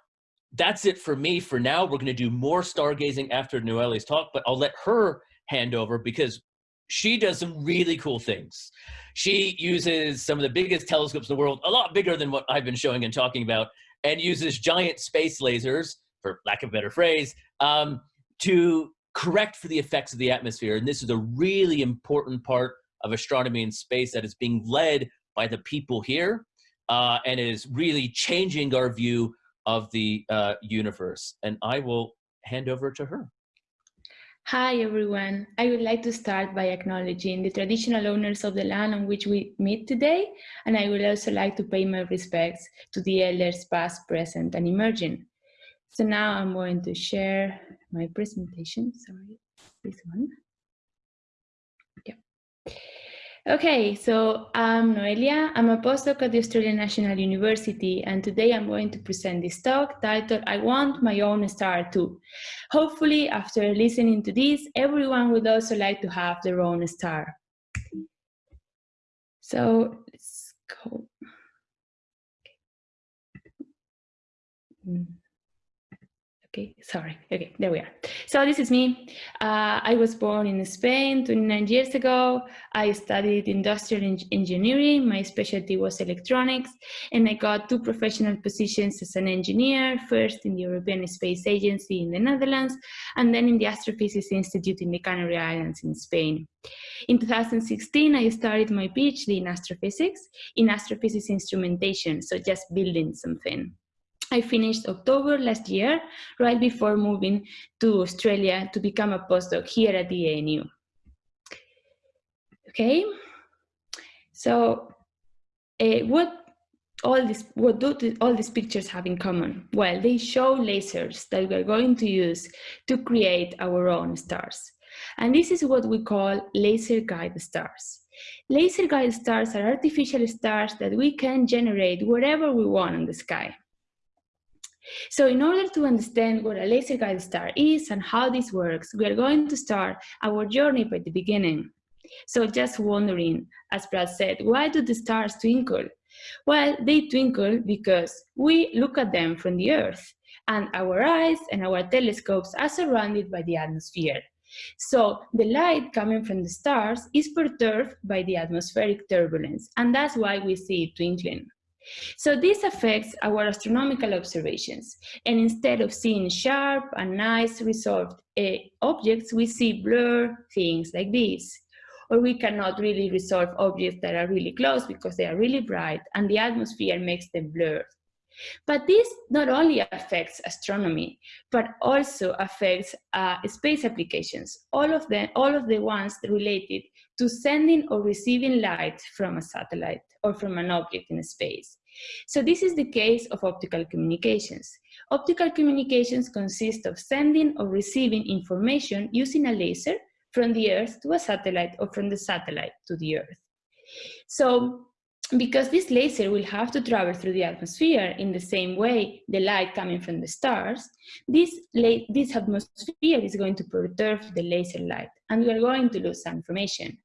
that's it for me for now. We're going to do more stargazing after Noelle's talk, but I'll let her hand over because she does some really cool things. She uses some of the biggest telescopes in the world, a lot bigger than what I've been showing and talking about, and uses giant space lasers for lack of a better phrase, um, to correct for the effects of the atmosphere. And this is a really important part of astronomy in space that is being led by the people here uh, and is really changing our view of the uh, universe. And I will hand over to her. Hi everyone. I would like to start by acknowledging the traditional owners of the land on which we meet today, and I would also like to pay my respects to the elders past, present, and emerging. So now I'm going to share my presentation. Sorry, this one. Yeah. Okay, so I'm Noelia. I'm a postdoc at the Australian National University, and today I'm going to present this talk titled I Want My Own Star Too. Hopefully, after listening to this, everyone would also like to have their own star. So let's go. Okay. Mm. Okay, sorry. Okay, there we are. So this is me. Uh, I was born in Spain 29 years ago. I studied industrial en engineering. My specialty was electronics. And I got two professional positions as an engineer, first in the European Space Agency in the Netherlands, and then in the Astrophysics Institute in the Canary Islands in Spain. In 2016, I started my PhD in astrophysics, in astrophysics instrumentation, so just building something. I finished October last year, right before moving to Australia to become a postdoc here at the ANU. Okay, so uh, what all this, what do all these pictures have in common? Well, they show lasers that we're going to use to create our own stars. And this is what we call laser guide stars. Laser guide stars are artificial stars that we can generate wherever we want in the sky. So in order to understand what a laser guide star is and how this works, we are going to start our journey by the beginning. So just wondering, as Brad said, why do the stars twinkle? Well, they twinkle because we look at them from the Earth and our eyes and our telescopes are surrounded by the atmosphere. So the light coming from the stars is perturbed by the atmospheric turbulence, and that's why we see it twinkling. So this affects our astronomical observations. And instead of seeing sharp and nice resolved uh, objects, we see blur things like this. Or we cannot really resolve objects that are really close because they are really bright and the atmosphere makes them blurred. But this not only affects astronomy, but also affects uh, space applications, all of, them, all of the ones related to sending or receiving light from a satellite or from an object in space. So this is the case of optical communications. Optical communications consist of sending or receiving information using a laser from the Earth to a satellite or from the satellite to the Earth. So because this laser will have to travel through the atmosphere in the same way the light coming from the stars, this, this atmosphere is going to perturb the laser light and we are going to lose some information.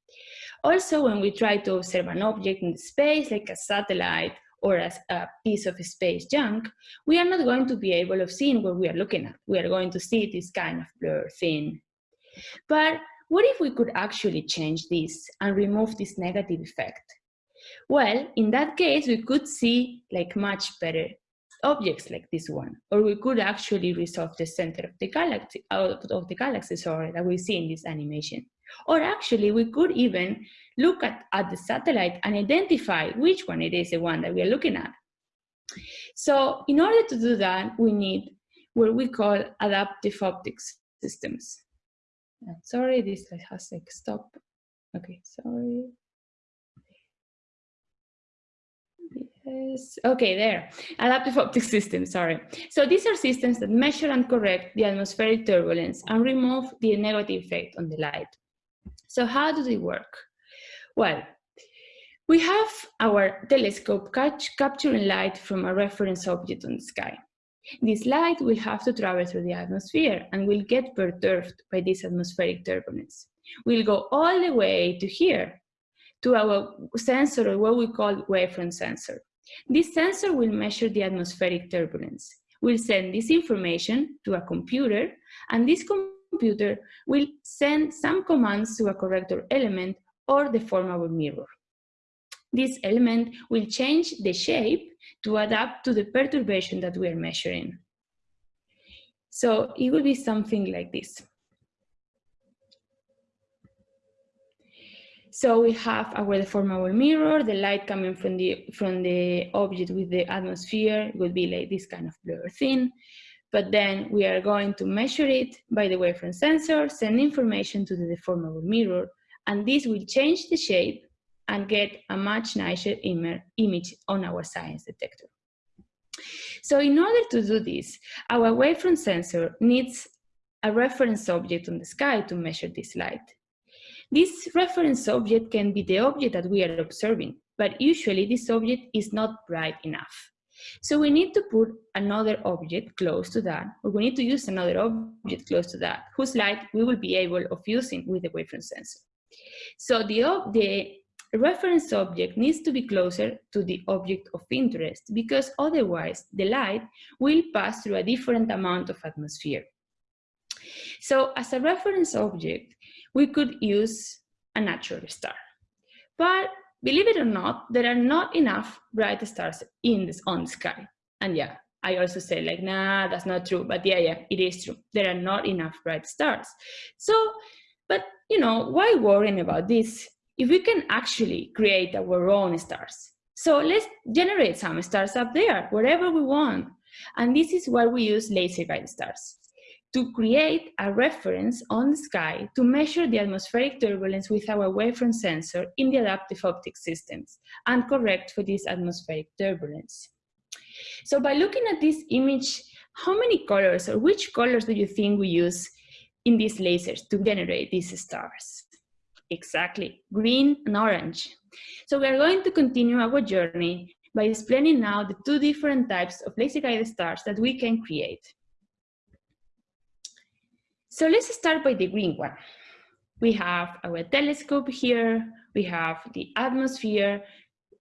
Also, when we try to observe an object in space, like a satellite or a, a piece of space junk, we are not going to be able of seeing what we are looking at. We are going to see this kind of blur thing. But what if we could actually change this and remove this negative effect? Well, in that case, we could see like much better objects like this one, or we could actually resolve the center of the galaxy, out of the galaxy, sorry, that we see in this animation. Or actually, we could even look at, at the satellite and identify which one it is the one that we are looking at. So in order to do that, we need what we call adaptive optics systems. Sorry, this has like stop. Okay, sorry. Okay, there. Adaptive optic systems, sorry. So these are systems that measure and correct the atmospheric turbulence and remove the negative effect on the light. So how do they work? Well, we have our telescope catch, capturing light from a reference object on the sky. This light will have to travel through the atmosphere and will get perturbed by this atmospheric turbulence. We'll go all the way to here, to our sensor, or what we call wavefront sensor. This sensor will measure the atmospheric turbulence. We'll send this information to a computer, and this computer will send some commands to a corrector element or deformable mirror. This element will change the shape to adapt to the perturbation that we are measuring. So it will be something like this. So we have our deformable mirror, the light coming from the, from the object with the atmosphere would be like this kind of blur thing. But then we are going to measure it by the wavefront sensor, send information to the deformable mirror, and this will change the shape and get a much nicer image on our science detector. So in order to do this, our wavefront sensor needs a reference object on the sky to measure this light. This reference object can be the object that we are observing, but usually this object is not bright enough. So we need to put another object close to that, or we need to use another object close to that, whose light we will be able of using with the wavefront sensor. So the, the reference object needs to be closer to the object of interest because otherwise the light will pass through a different amount of atmosphere. So as a reference object, we could use a natural star. But believe it or not, there are not enough bright stars in this on the sky. And yeah, I also say like, nah, that's not true. But yeah, yeah, it is true. There are not enough bright stars. So, but you know, why worrying about this if we can actually create our own stars? So let's generate some stars up there, wherever we want. And this is why we use laser guided stars to create a reference on the sky to measure the atmospheric turbulence with our wavefront sensor in the adaptive optics systems and correct for this atmospheric turbulence. So by looking at this image, how many colors or which colors do you think we use in these lasers to generate these stars? Exactly, green and orange. So we are going to continue our journey by explaining now the two different types of laser-guided stars that we can create. So let's start by the green one. We have our telescope here, we have the atmosphere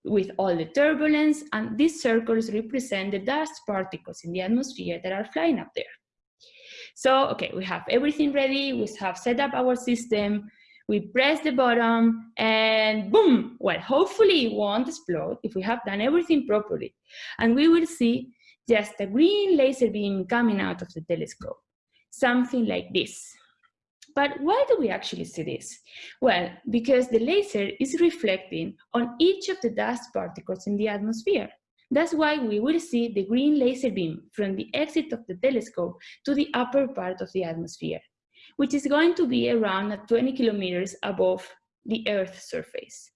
with all the turbulence, and these circles represent the dust particles in the atmosphere that are flying up there. So, okay, we have everything ready, we have set up our system, we press the button and boom, well, hopefully it won't explode if we have done everything properly. And we will see just a green laser beam coming out of the telescope, something like this. But why do we actually see this? Well, because the laser is reflecting on each of the dust particles in the atmosphere. That's why we will see the green laser beam from the exit of the telescope to the upper part of the atmosphere which is going to be around 20 kilometers above the Earth's surface.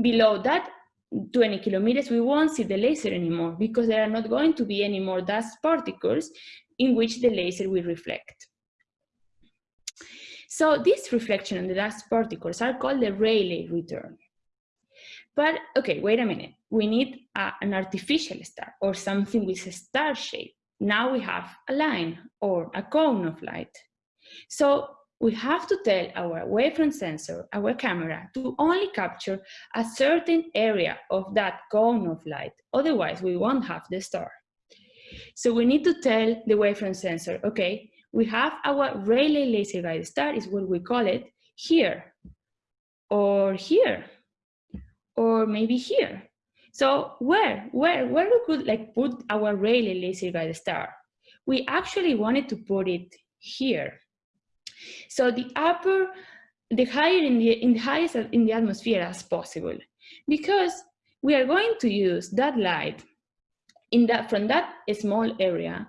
Below that 20 kilometers, we won't see the laser anymore because there are not going to be any more dust particles in which the laser will reflect. So this reflection on the dust particles are called the Rayleigh return. But okay, wait a minute. We need a, an artificial star or something with a star shape. Now we have a line or a cone of light. So we have to tell our wavefront sensor, our camera, to only capture a certain area of that cone of light. Otherwise, we won't have the star. So we need to tell the wavefront sensor, okay, we have our Rayleigh laser guide star, is what we call it, here, or here, or maybe here. So where, where, where we could like put our Rayleigh laser guide star? We actually wanted to put it here. So the upper, the higher in the, in the highest in the atmosphere as possible, because we are going to use that light in that, from that small area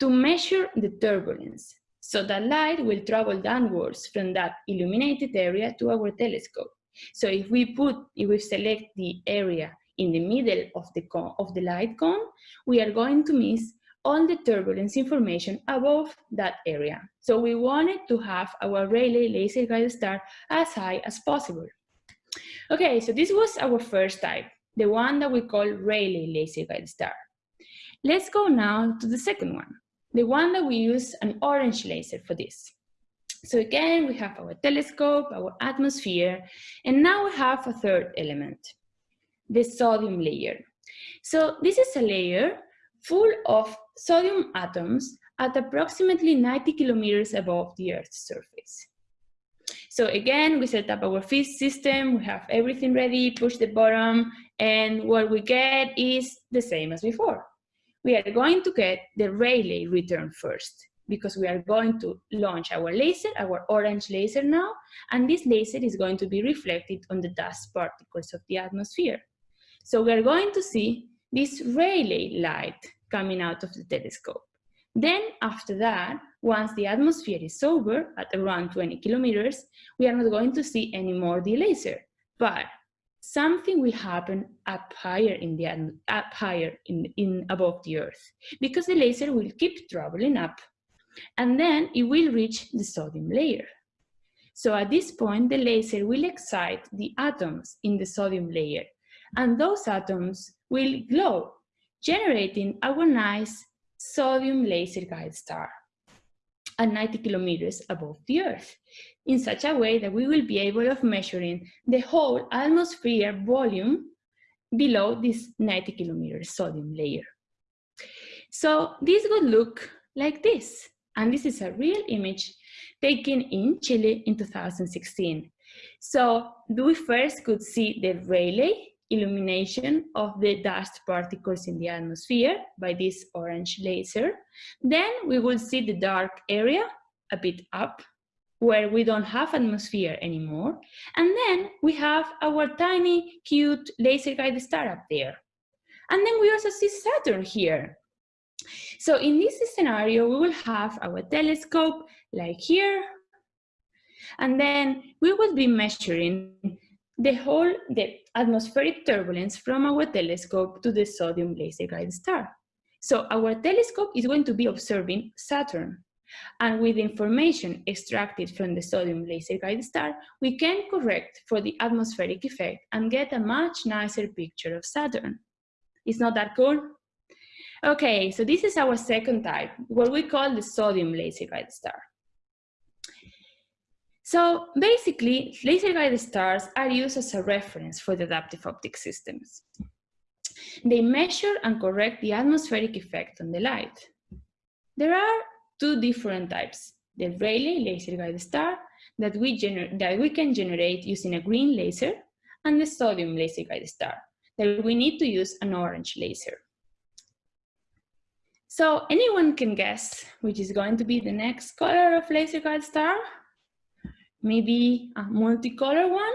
to measure the turbulence. So that light will travel downwards from that illuminated area to our telescope. So if we put, if we select the area in the middle of the, cone, of the light cone, we are going to miss all the turbulence information above that area. So we wanted to have our Rayleigh laser guide star as high as possible. Okay, so this was our first type, the one that we call Rayleigh laser guide star. Let's go now to the second one, the one that we use an orange laser for this. So again, we have our telescope, our atmosphere, and now we have a third element, the sodium layer. So this is a layer full of sodium atoms at approximately 90 kilometers above the Earth's surface. So again, we set up our FIS system, we have everything ready, push the button, and what we get is the same as before. We are going to get the Rayleigh return first, because we are going to launch our laser, our orange laser now, and this laser is going to be reflected on the dust particles of the atmosphere. So we are going to see this Rayleigh light coming out of the telescope. Then after that, once the atmosphere is over at around 20 kilometers, we are not going to see any more the laser, but something will happen up higher in the up higher in, in above the earth because the laser will keep traveling up and then it will reach the sodium layer. So at this point, the laser will excite the atoms in the sodium layer and those atoms will glow generating our nice sodium laser guide star at 90 kilometers above the Earth, in such a way that we will be able of measuring the whole atmosphere volume below this 90 kilometers sodium layer. So this would look like this. And this is a real image taken in Chile in 2016. So we first could see the Rayleigh illumination of the dust particles in the atmosphere by this orange laser. Then we will see the dark area a bit up where we don't have atmosphere anymore. And then we have our tiny, cute laser guide star up there. And then we also see Saturn here. So in this scenario, we will have our telescope like here. And then we will be measuring the whole the atmospheric turbulence from our telescope to the sodium laser guide star. So our telescope is going to be observing Saturn. And with information extracted from the sodium laser guide star, we can correct for the atmospheric effect and get a much nicer picture of Saturn. It's not that cool? Okay, so this is our second type, what we call the sodium laser guide star. So basically, laser guided stars are used as a reference for the adaptive optic systems. They measure and correct the atmospheric effect on the light. There are two different types, the Rayleigh laser guided star that we, that we can generate using a green laser and the sodium laser guided star that we need to use an orange laser. So anyone can guess which is going to be the next color of laser guided star? Maybe a multicolor one,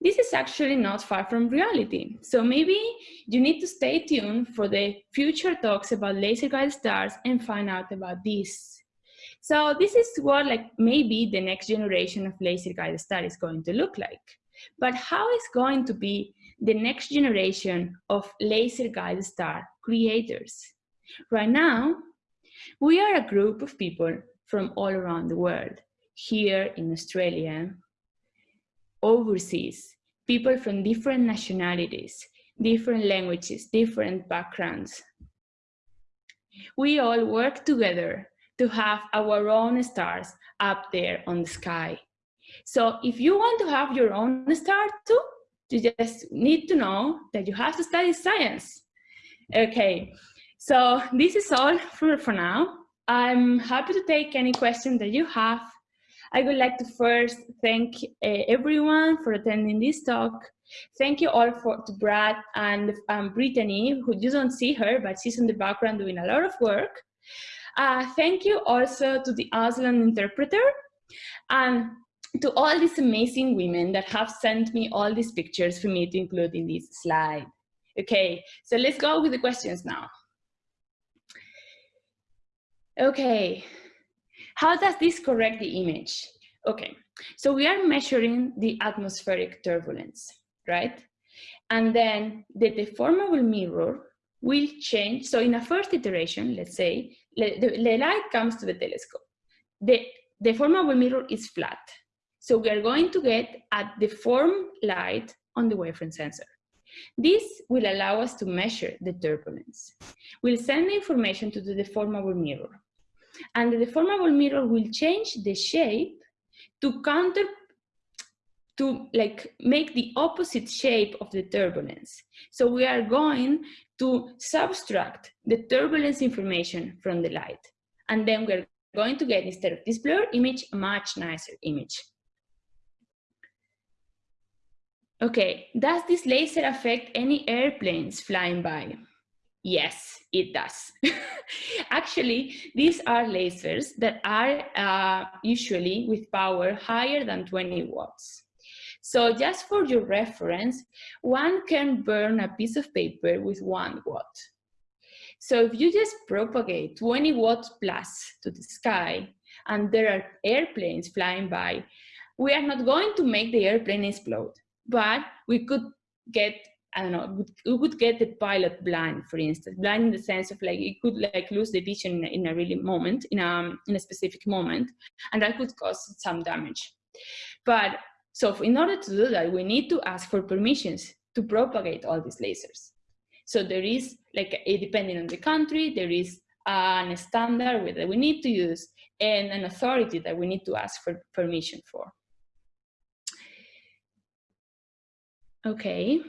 this is actually not far from reality. So maybe you need to stay tuned for the future talks about laser guide stars and find out about this. So this is what like maybe the next generation of laser guide star is going to look like. But how is going to be the next generation of laser guide star creators? Right now, we are a group of people from all around the world here in Australia, overseas, people from different nationalities, different languages, different backgrounds. We all work together to have our own stars up there on the sky. So if you want to have your own star too, you just need to know that you have to study science. Okay, so this is all for, for now. I'm happy to take any questions that you have I would like to first thank uh, everyone for attending this talk. Thank you all for to Brad and um, Brittany, who you don't see her, but she's in the background doing a lot of work. Uh, thank you also to the Auslan interpreter and to all these amazing women that have sent me all these pictures for me to include in this slide. Okay, so let's go with the questions now. Okay, how does this correct the image? Okay, so we are measuring the atmospheric turbulence, right? And then the deformable mirror will change. So in a first iteration, let's say, the, the light comes to the telescope. The deformable mirror is flat. So we are going to get a deformed light on the wavefront sensor. This will allow us to measure the turbulence. We'll send the information to the deformable mirror and the deformable mirror will change the shape to counter to like make the opposite shape of the turbulence. So we are going to subtract the turbulence information from the light. And then we're going to get, instead of this blur image, a much nicer image. Okay, does this laser affect any airplanes flying by? Yes, it does. Actually, these are lasers that are uh, usually with power higher than 20 watts. So just for your reference, one can burn a piece of paper with one watt. So if you just propagate 20 watts plus to the sky and there are airplanes flying by, we are not going to make the airplane explode, but we could get I don't know, we could get the pilot blind, for instance, blind in the sense of like it could like lose the vision in a really moment, in a, in a specific moment, and that could cause some damage. But so in order to do that, we need to ask for permissions to propagate all these lasers. So there is like, a, depending on the country, there is an standard that we need to use and an authority that we need to ask for permission for. Okay.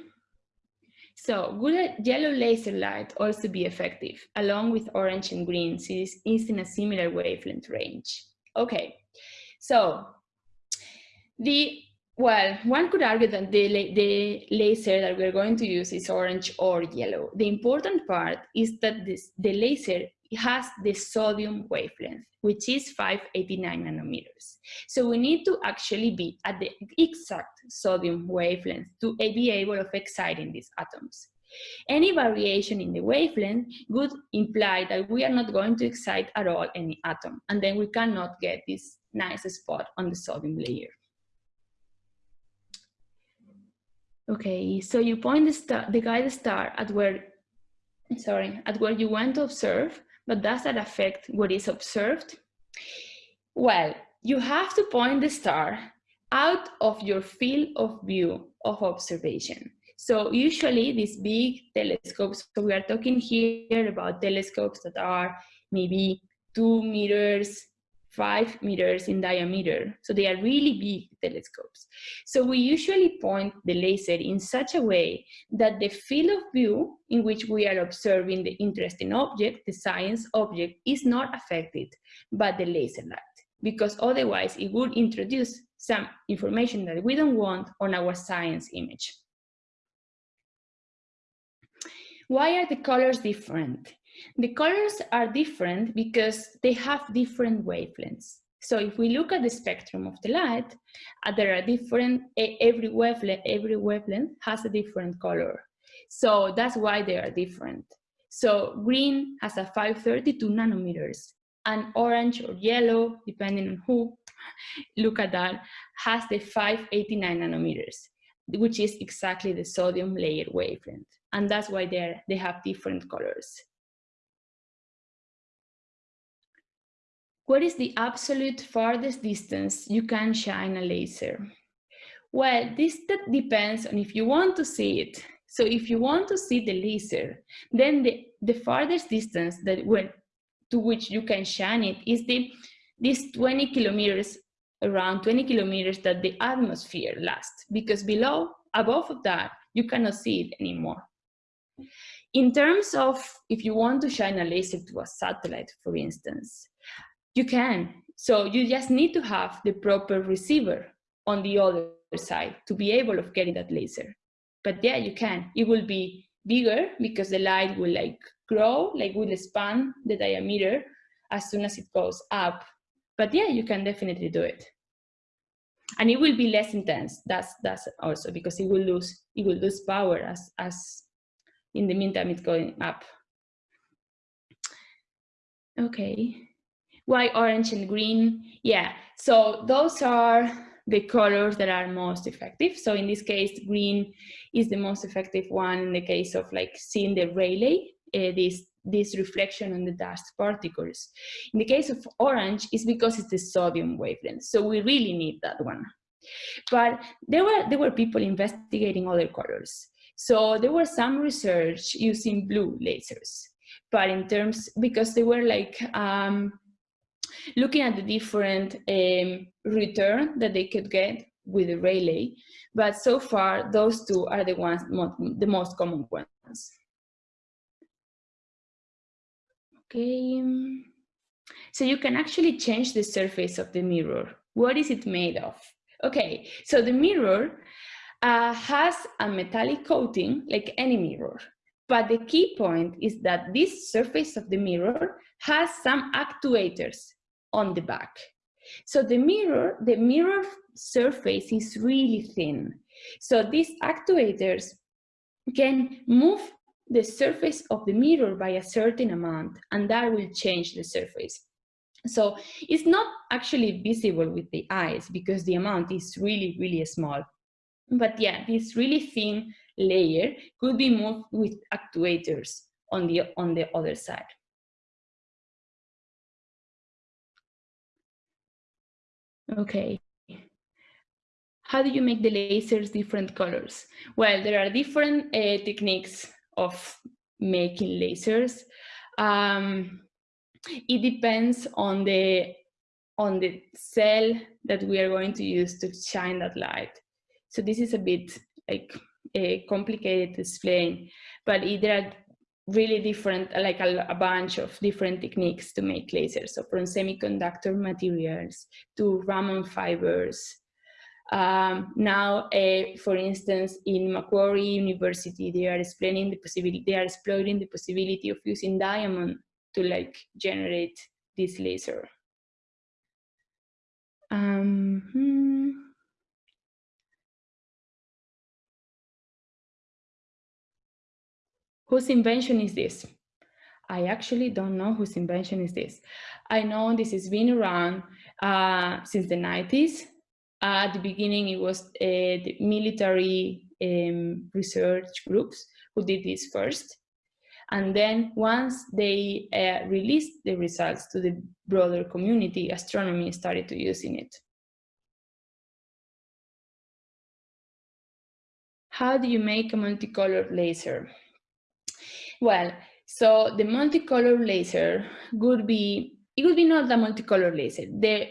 So would yellow laser light also be effective along with orange and green since it is in a similar wavelength range? Okay, so the well, one could argue that the, the laser that we're going to use is orange or yellow. The important part is that this, the laser has the sodium wavelength, which is 589 nanometers. So we need to actually be at the exact sodium wavelength to be able of exciting these atoms. Any variation in the wavelength would imply that we are not going to excite at all any atom, and then we cannot get this nice spot on the sodium layer. Okay, so you point the, star, the guide star at where, sorry, at where you want to observe, but does that affect what is observed? Well, you have to point the star out of your field of view of observation. So usually these big telescopes, so we are talking here about telescopes that are maybe two meters, five meters in diameter. So they are really big telescopes. So we usually point the laser in such a way that the field of view in which we are observing the interesting object, the science object, is not affected by the laser light because otherwise it would introduce some information that we don't want on our science image. Why are the colors different? The colors are different because they have different wavelengths. So if we look at the spectrum of the light, uh, there are different, every wavelength, every wavelength has a different color. So that's why they are different. So green has a 532 nanometers, and orange or yellow, depending on who look at that, has the 589 nanometers, which is exactly the sodium layer wavelength. And that's why they they have different colors. What is the absolute farthest distance you can shine a laser? Well, this depends on if you want to see it. So if you want to see the laser, then the, the farthest distance that when, to which you can shine it is the this 20 kilometers, around 20 kilometers that the atmosphere lasts, because below, above of that, you cannot see it anymore. In terms of if you want to shine a laser to a satellite, for instance, you can. So you just need to have the proper receiver on the other side to be able of getting that laser. But yeah, you can. It will be bigger because the light will like grow, like will expand the diameter as soon as it goes up. But yeah, you can definitely do it. And it will be less intense. That's that's also because it will lose it will lose power as as in the meantime it's going up. Okay. Why orange and green? Yeah, so those are the colors that are most effective. So in this case, green is the most effective one in the case of like seeing the Rayleigh, uh, this, this reflection on the dust particles. In the case of orange, it's because it's the sodium wavelength. So we really need that one. But there were, there were people investigating other colors. So there was some research using blue lasers. But in terms, because they were like um, looking at the different um, return that they could get with the Rayleigh. But so far, those two are the ones, the most common ones. Okay. So you can actually change the surface of the mirror. What is it made of? Okay, so the mirror uh, has a metallic coating like any mirror. But the key point is that this surface of the mirror has some actuators on the back. So the mirror, the mirror surface is really thin. So these actuators can move the surface of the mirror by a certain amount and that will change the surface. So it's not actually visible with the eyes because the amount is really, really small. But yeah, this really thin layer could be moved with actuators on the, on the other side. Okay. How do you make the lasers different colors? Well, there are different uh, techniques of making lasers. Um, it depends on the on the cell that we are going to use to shine that light. So this is a bit like uh, complicated to explain, but there are really different, like a, a, bunch of different techniques to make lasers. So from semiconductor materials to Raman fibers. Um, now, uh, for instance, in Macquarie University, they are explaining the possibility, they are exploring the possibility of using diamond to like generate this laser. Um, hmm. Whose invention is this? I actually don't know whose invention is this. I know this has been around uh, since the 90s. Uh, at the beginning, it was uh, the military um, research groups who did this first. And then once they uh, released the results to the broader community, astronomy started to using it. How do you make a multicolored laser? Well, so the multicolor laser would be, it would be not a multicolor laser. The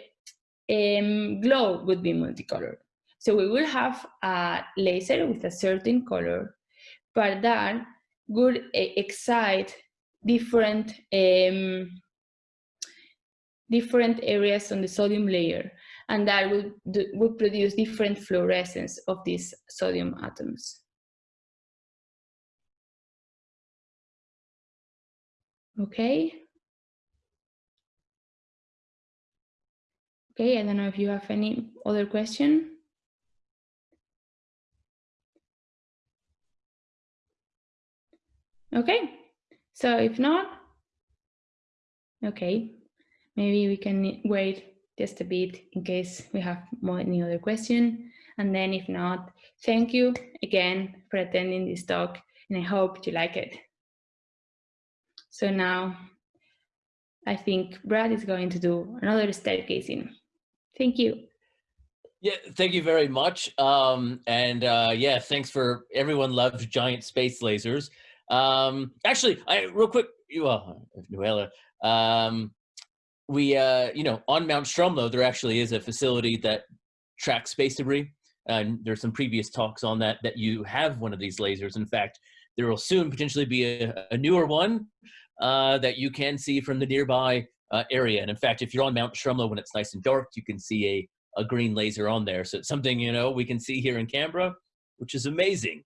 um, glow would be multicolored. So we will have a laser with a certain color, but that would uh, excite different um, different areas on the sodium layer, and that would, would produce different fluorescence of these sodium atoms. Okay. Okay, I don't know if you have any other question. Okay, so if not, okay, maybe we can wait just a bit in case we have more any other question. And then if not, thank you again for attending this talk and I hope you like it. So now I think Brad is going to do another stargazing. Thank you. Yeah, thank you very much. Um, and uh, yeah, thanks for everyone loves giant space lasers. Um, actually, I real quick, you well, Nuala, um, we, uh, you know, on Mount Stromlo, there actually is a facility that tracks space debris. And there's some previous talks on that, that you have one of these lasers. In fact, there will soon potentially be a, a newer one uh, that you can see from the nearby uh, area. And in fact, if you're on Mount Stromlo when it's nice and dark, you can see a, a green laser on there. So it's something, you know, we can see here in Canberra, which is amazing.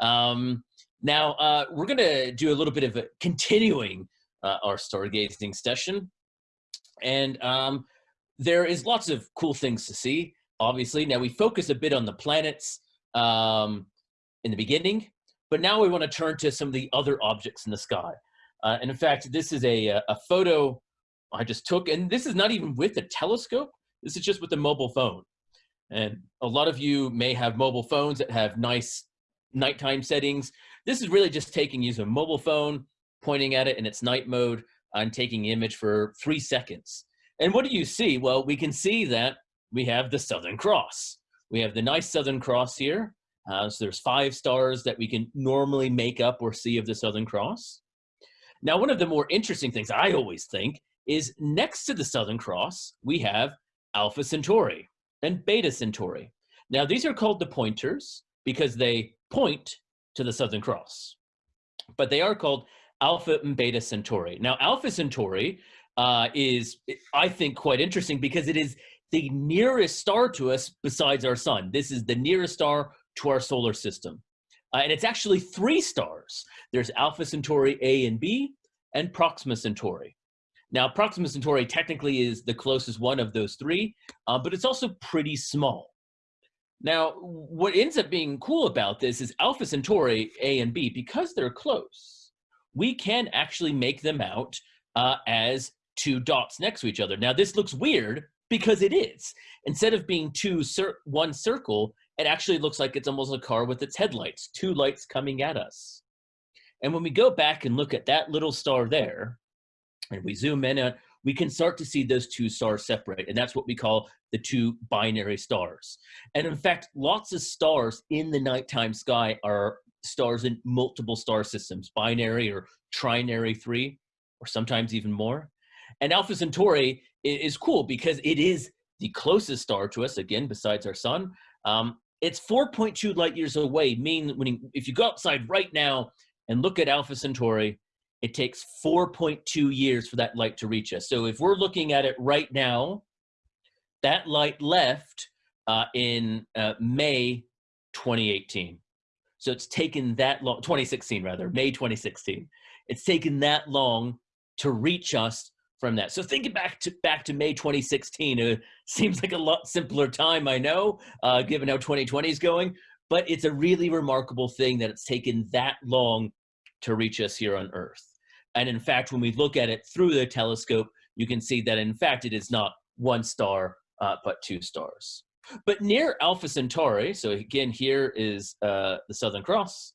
Um, now, uh, we're going to do a little bit of a continuing uh, our stargazing session. And um, there is lots of cool things to see, obviously. Now, we focus a bit on the planets um, in the beginning, but now we want to turn to some of the other objects in the sky. Uh, and in fact, this is a, a photo I just took, and this is not even with a telescope. This is just with a mobile phone. And a lot of you may have mobile phones that have nice nighttime settings. This is really just taking use a mobile phone, pointing at it in its night mode, and taking the image for three seconds. And what do you see? Well, we can see that we have the Southern Cross. We have the nice Southern Cross here. Uh, so there's five stars that we can normally make up or see of the Southern Cross. Now, one of the more interesting things I always think is next to the Southern Cross, we have Alpha Centauri and Beta Centauri. Now, these are called the pointers because they point to the Southern Cross. But they are called Alpha and Beta Centauri. Now, Alpha Centauri uh, is, I think, quite interesting because it is the nearest star to us besides our sun. This is the nearest star to our solar system. Uh, and it's actually three stars. There's Alpha Centauri A and B and Proxima Centauri. Now, Proxima Centauri technically is the closest one of those three, uh, but it's also pretty small. Now, what ends up being cool about this is Alpha Centauri A and B, because they're close, we can actually make them out uh, as two dots next to each other. Now, this looks weird because it is. Instead of being two cir one circle, it actually looks like it's almost a car with its headlights, two lights coming at us. And when we go back and look at that little star there, and we zoom in, uh, we can start to see those two stars separate. And that's what we call the two binary stars. And in fact, lots of stars in the nighttime sky are stars in multiple star systems, binary or trinary three, or sometimes even more. And Alpha Centauri is cool because it is the closest star to us, again, besides our sun. Um, it's 4.2 light years away, meaning when you, if you go outside right now and look at Alpha Centauri, it takes 4.2 years for that light to reach us. So if we're looking at it right now, that light left uh, in uh, May 2018. So it's taken that long, 2016 rather, May 2016. It's taken that long to reach us from that. So thinking back to back to May 2016, it uh, seems like a lot simpler time, I know, uh, given how 2020 is going, but it's a really remarkable thing that it's taken that long to reach us here on Earth. And in fact, when we look at it through the telescope, you can see that in fact it is not one star, uh, but two stars. But near Alpha Centauri, so again, here is uh, the Southern Cross.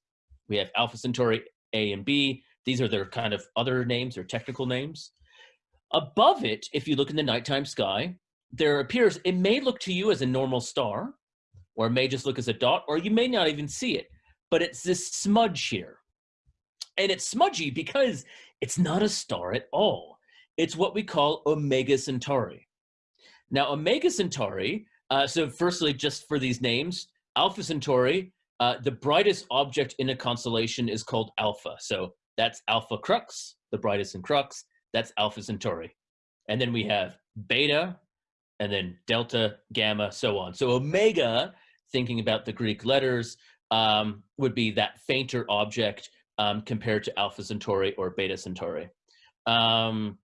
We have Alpha Centauri A and B. These are their kind of other names or technical names. Above it, if you look in the nighttime sky, there appears, it may look to you as a normal star, or it may just look as a dot, or you may not even see it, but it's this smudge here. And it's smudgy because it's not a star at all. It's what we call Omega Centauri. Now, Omega Centauri, uh, so firstly, just for these names, Alpha Centauri, uh, the brightest object in a constellation is called Alpha. So that's Alpha Crux, the brightest in Crux. That's Alpha Centauri. And then we have Beta, and then Delta, Gamma, so on. So Omega, thinking about the Greek letters, um, would be that fainter object um, compared to Alpha Centauri or Beta Centauri. Um,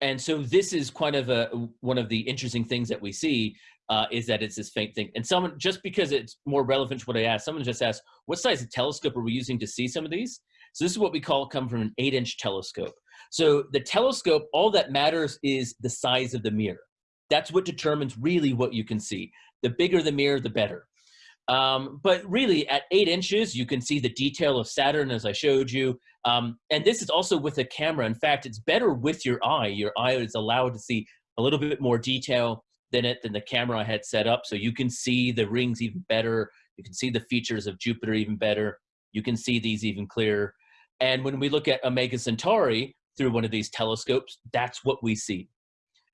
and so this is kind of a one of the interesting things that we see uh, is that it's this faint thing. And someone, just because it's more relevant to what I asked, someone just asked, what size of telescope are we using to see some of these? So this is what we call come from an eight inch telescope. So the telescope, all that matters is the size of the mirror. That's what determines really what you can see. The bigger the mirror, the better. Um, but really at eight inches, you can see the detail of Saturn as I showed you. Um, and this is also with a camera. In fact, it's better with your eye. Your eye is allowed to see a little bit more detail than it than the camera I had set up. So you can see the rings even better. You can see the features of Jupiter even better. You can see these even clearer. And when we look at Omega Centauri through one of these telescopes, that's what we see.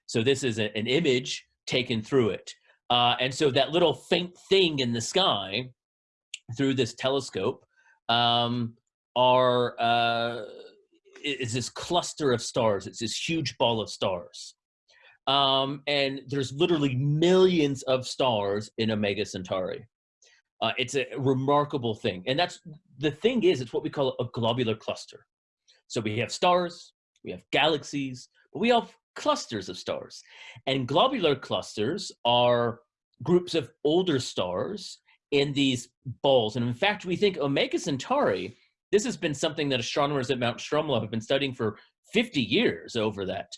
So this is a, an image taken through it. Uh, and so that little faint thing in the sky through this telescope um, are uh, is this cluster of stars. It's this huge ball of stars. Um, and there's literally millions of stars in Omega Centauri. Uh, it's a remarkable thing. And that's the thing is, it's what we call a globular cluster. So we have stars, we have galaxies, but we have clusters of stars. And globular clusters are groups of older stars in these balls. And in fact, we think Omega Centauri, this has been something that astronomers at Mount Stromlo have been studying for 50 years over that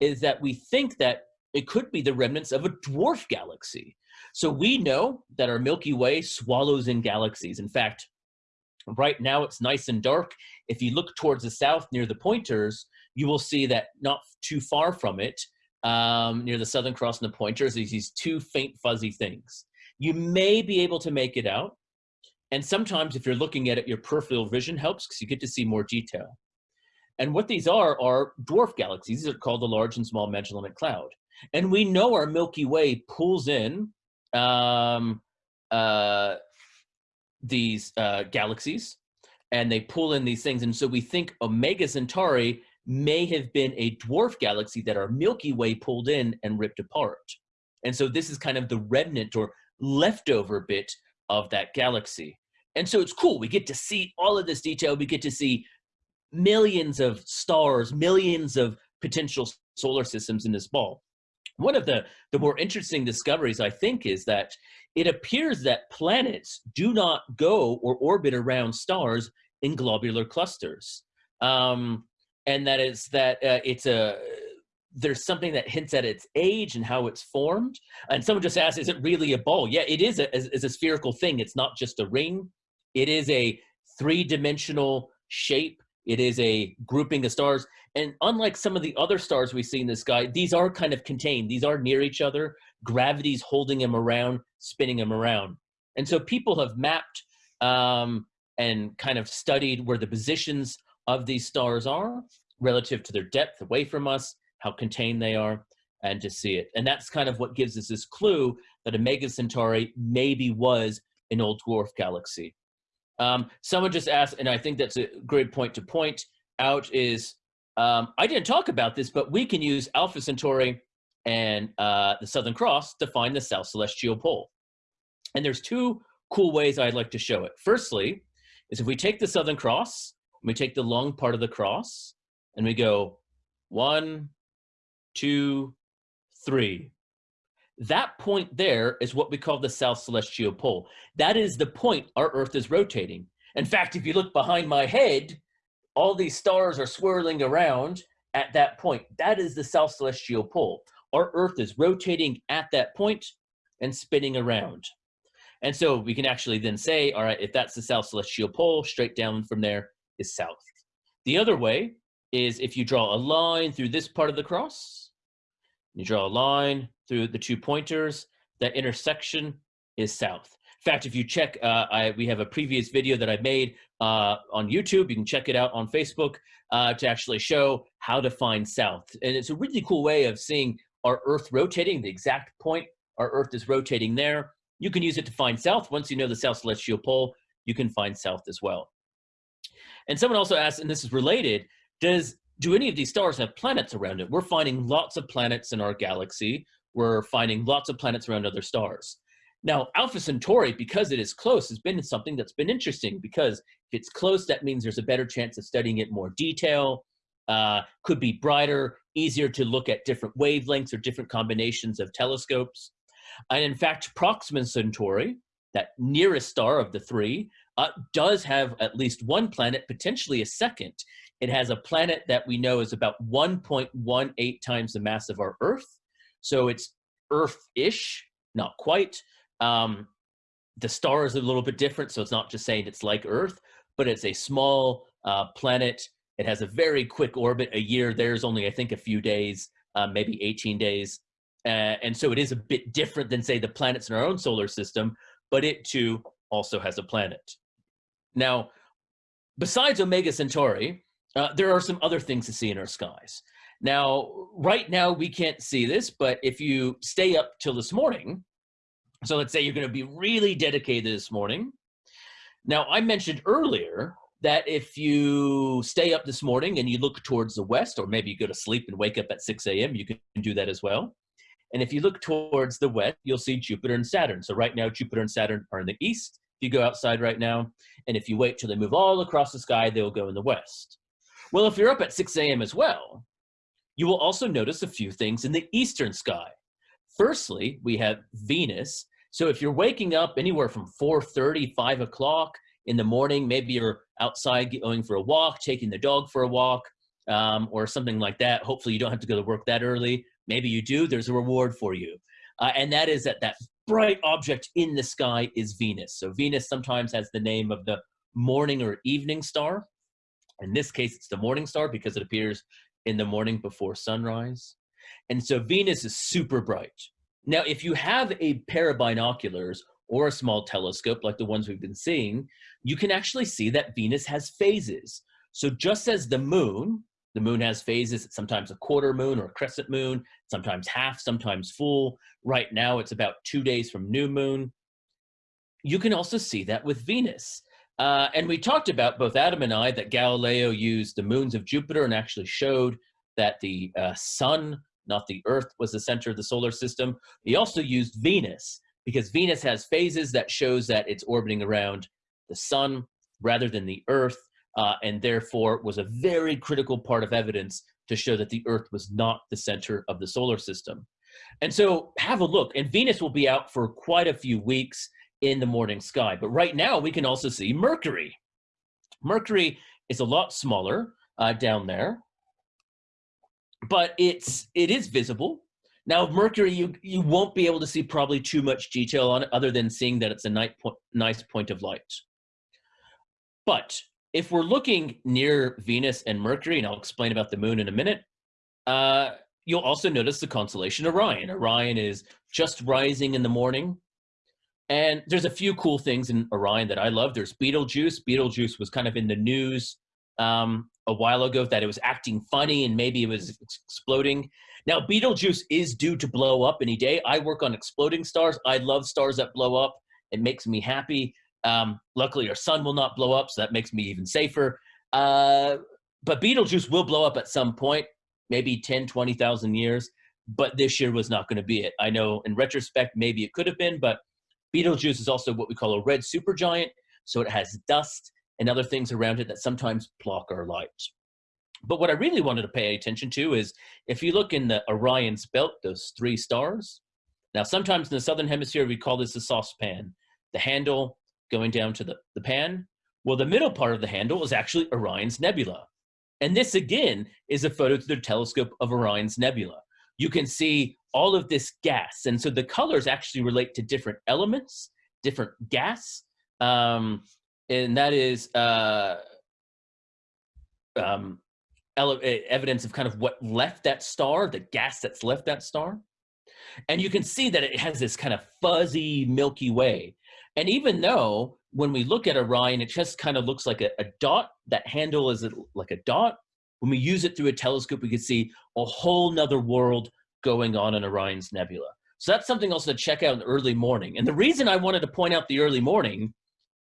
is that we think that it could be the remnants of a dwarf galaxy. So we know that our Milky Way swallows in galaxies. In fact, right now it's nice and dark. If you look towards the south near the pointers, you will see that not too far from it, um, near the Southern Cross and the pointers, there's these two faint fuzzy things. You may be able to make it out. And sometimes if you're looking at it, your peripheral vision helps because you get to see more detail. And what these are are dwarf galaxies. These are called the Large and Small Magellanic Cloud. And we know our Milky Way pulls in um, uh, these uh, galaxies, and they pull in these things. And so we think Omega Centauri may have been a dwarf galaxy that our Milky Way pulled in and ripped apart. And so this is kind of the remnant or leftover bit of that galaxy. And so it's cool. We get to see all of this detail. We get to see millions of stars, millions of potential solar systems in this ball. One of the, the more interesting discoveries, I think, is that it appears that planets do not go or orbit around stars in globular clusters. Um, and that is that uh, it's a there's something that hints at its age and how it's formed. And someone just asked, is it really a ball? Yeah, it is a, is a spherical thing. It's not just a ring. It is a three-dimensional shape it is a grouping of stars. And unlike some of the other stars we see in the sky, these are kind of contained. These are near each other. Gravity's holding them around, spinning them around. And so people have mapped um, and kind of studied where the positions of these stars are relative to their depth away from us, how contained they are, and to see it. And that's kind of what gives us this clue that Omega Centauri maybe was an old dwarf galaxy. Um, someone just asked, and I think that's a great point to point out is, um, I didn't talk about this, but we can use Alpha Centauri and uh, the Southern Cross to find the South Celestial Pole. And there's two cool ways I'd like to show it. Firstly, is if we take the Southern Cross, we take the long part of the cross, and we go one, two, three. That point there is what we call the South Celestial Pole. That is the point our Earth is rotating. In fact, if you look behind my head, all these stars are swirling around at that point. That is the South Celestial Pole. Our Earth is rotating at that point and spinning around. And so we can actually then say, all right, if that's the South Celestial Pole, straight down from there is south. The other way is if you draw a line through this part of the cross, you draw a line through the two pointers, that intersection is south. Fact, if you check, uh, I, we have a previous video that I made uh, on YouTube. You can check it out on Facebook uh, to actually show how to find south. And it's a really cool way of seeing our Earth rotating, the exact point our Earth is rotating there. You can use it to find south. Once you know the south celestial pole, you can find south as well. And someone also asked, and this is related, does do any of these stars have planets around it? We're finding lots of planets in our galaxy. We're finding lots of planets around other stars. Now, Alpha Centauri, because it is close, has been something that's been interesting because if it's close, that means there's a better chance of studying it more detail, uh, could be brighter, easier to look at different wavelengths or different combinations of telescopes. And in fact, Proxima Centauri, that nearest star of the three, uh, does have at least one planet, potentially a second. It has a planet that we know is about 1.18 times the mass of our Earth. So it's Earth-ish, not quite. Um, the star is a little bit different, so it's not just saying it's like Earth, but it's a small uh, planet. It has a very quick orbit. A year there's only, I think, a few days, uh, maybe 18 days. Uh, and so it is a bit different than, say, the planets in our own solar system, but it too also has a planet. Now, besides Omega Centauri, uh, there are some other things to see in our skies. Now, right now we can't see this, but if you stay up till this morning, so let's say you're going to be really dedicated this morning. Now, I mentioned earlier that if you stay up this morning and you look towards the west, or maybe you go to sleep and wake up at 6 a.m., you can do that as well. And if you look towards the west, you'll see Jupiter and Saturn. So right now, Jupiter and Saturn are in the east. If you go outside right now, and if you wait till they move all across the sky, they'll go in the west. Well, if you're up at 6 a.m. as well, you will also notice a few things in the eastern sky. Firstly, we have Venus so if you're waking up anywhere from 4.30, 5 o'clock in the morning, maybe you're outside going for a walk, taking the dog for a walk, um, or something like that. Hopefully you don't have to go to work that early. Maybe you do, there's a reward for you. Uh, and that is that that bright object in the sky is Venus. So Venus sometimes has the name of the morning or evening star. In this case, it's the morning star because it appears in the morning before sunrise. And so Venus is super bright. Now, if you have a pair of binoculars or a small telescope like the ones we've been seeing, you can actually see that Venus has phases. So just as the moon, the moon has phases, it's sometimes a quarter moon or a crescent moon, sometimes half, sometimes full. Right now it's about two days from new moon. You can also see that with Venus. Uh, and we talked about, both Adam and I, that Galileo used the moons of Jupiter and actually showed that the uh, sun not the Earth was the center of the solar system. He also used Venus because Venus has phases that shows that it's orbiting around the sun rather than the Earth, uh, and therefore was a very critical part of evidence to show that the Earth was not the center of the solar system. And so have a look, and Venus will be out for quite a few weeks in the morning sky. But right now we can also see Mercury. Mercury is a lot smaller uh, down there but it's it is visible. Now Mercury, you you won't be able to see probably too much detail on it, other than seeing that it's a nice point, nice point of light. But if we're looking near Venus and Mercury, and I'll explain about the moon in a minute, uh, you'll also notice the constellation Orion. Orion is just rising in the morning. And there's a few cool things in Orion that I love. There's Betelgeuse. Betelgeuse was kind of in the news um, a while ago that it was acting funny and maybe it was exploding. Now, Betelgeuse is due to blow up any day. I work on exploding stars. I love stars that blow up. It makes me happy. Um, luckily, our sun will not blow up, so that makes me even safer. Uh, but Betelgeuse will blow up at some point, maybe 10, 20,000 years. But this year was not going to be it. I know in retrospect, maybe it could have been, but Betelgeuse is also what we call a red supergiant. So it has dust and other things around it that sometimes block our light. But what I really wanted to pay attention to is if you look in the Orion's belt, those three stars, now sometimes in the southern hemisphere we call this a saucepan, the handle going down to the, the pan. Well, the middle part of the handle is actually Orion's Nebula. And this again is a photo through the telescope of Orion's Nebula. You can see all of this gas. And so the colors actually relate to different elements, different gas. Um, and that is uh, um, evidence of kind of what left that star, the gas that's left that star. And you can see that it has this kind of fuzzy Milky Way. And even though when we look at Orion, it just kind of looks like a, a dot, that handle is like a dot. When we use it through a telescope, we can see a whole nother world going on in Orion's nebula. So that's something else to check out in the early morning. And the reason I wanted to point out the early morning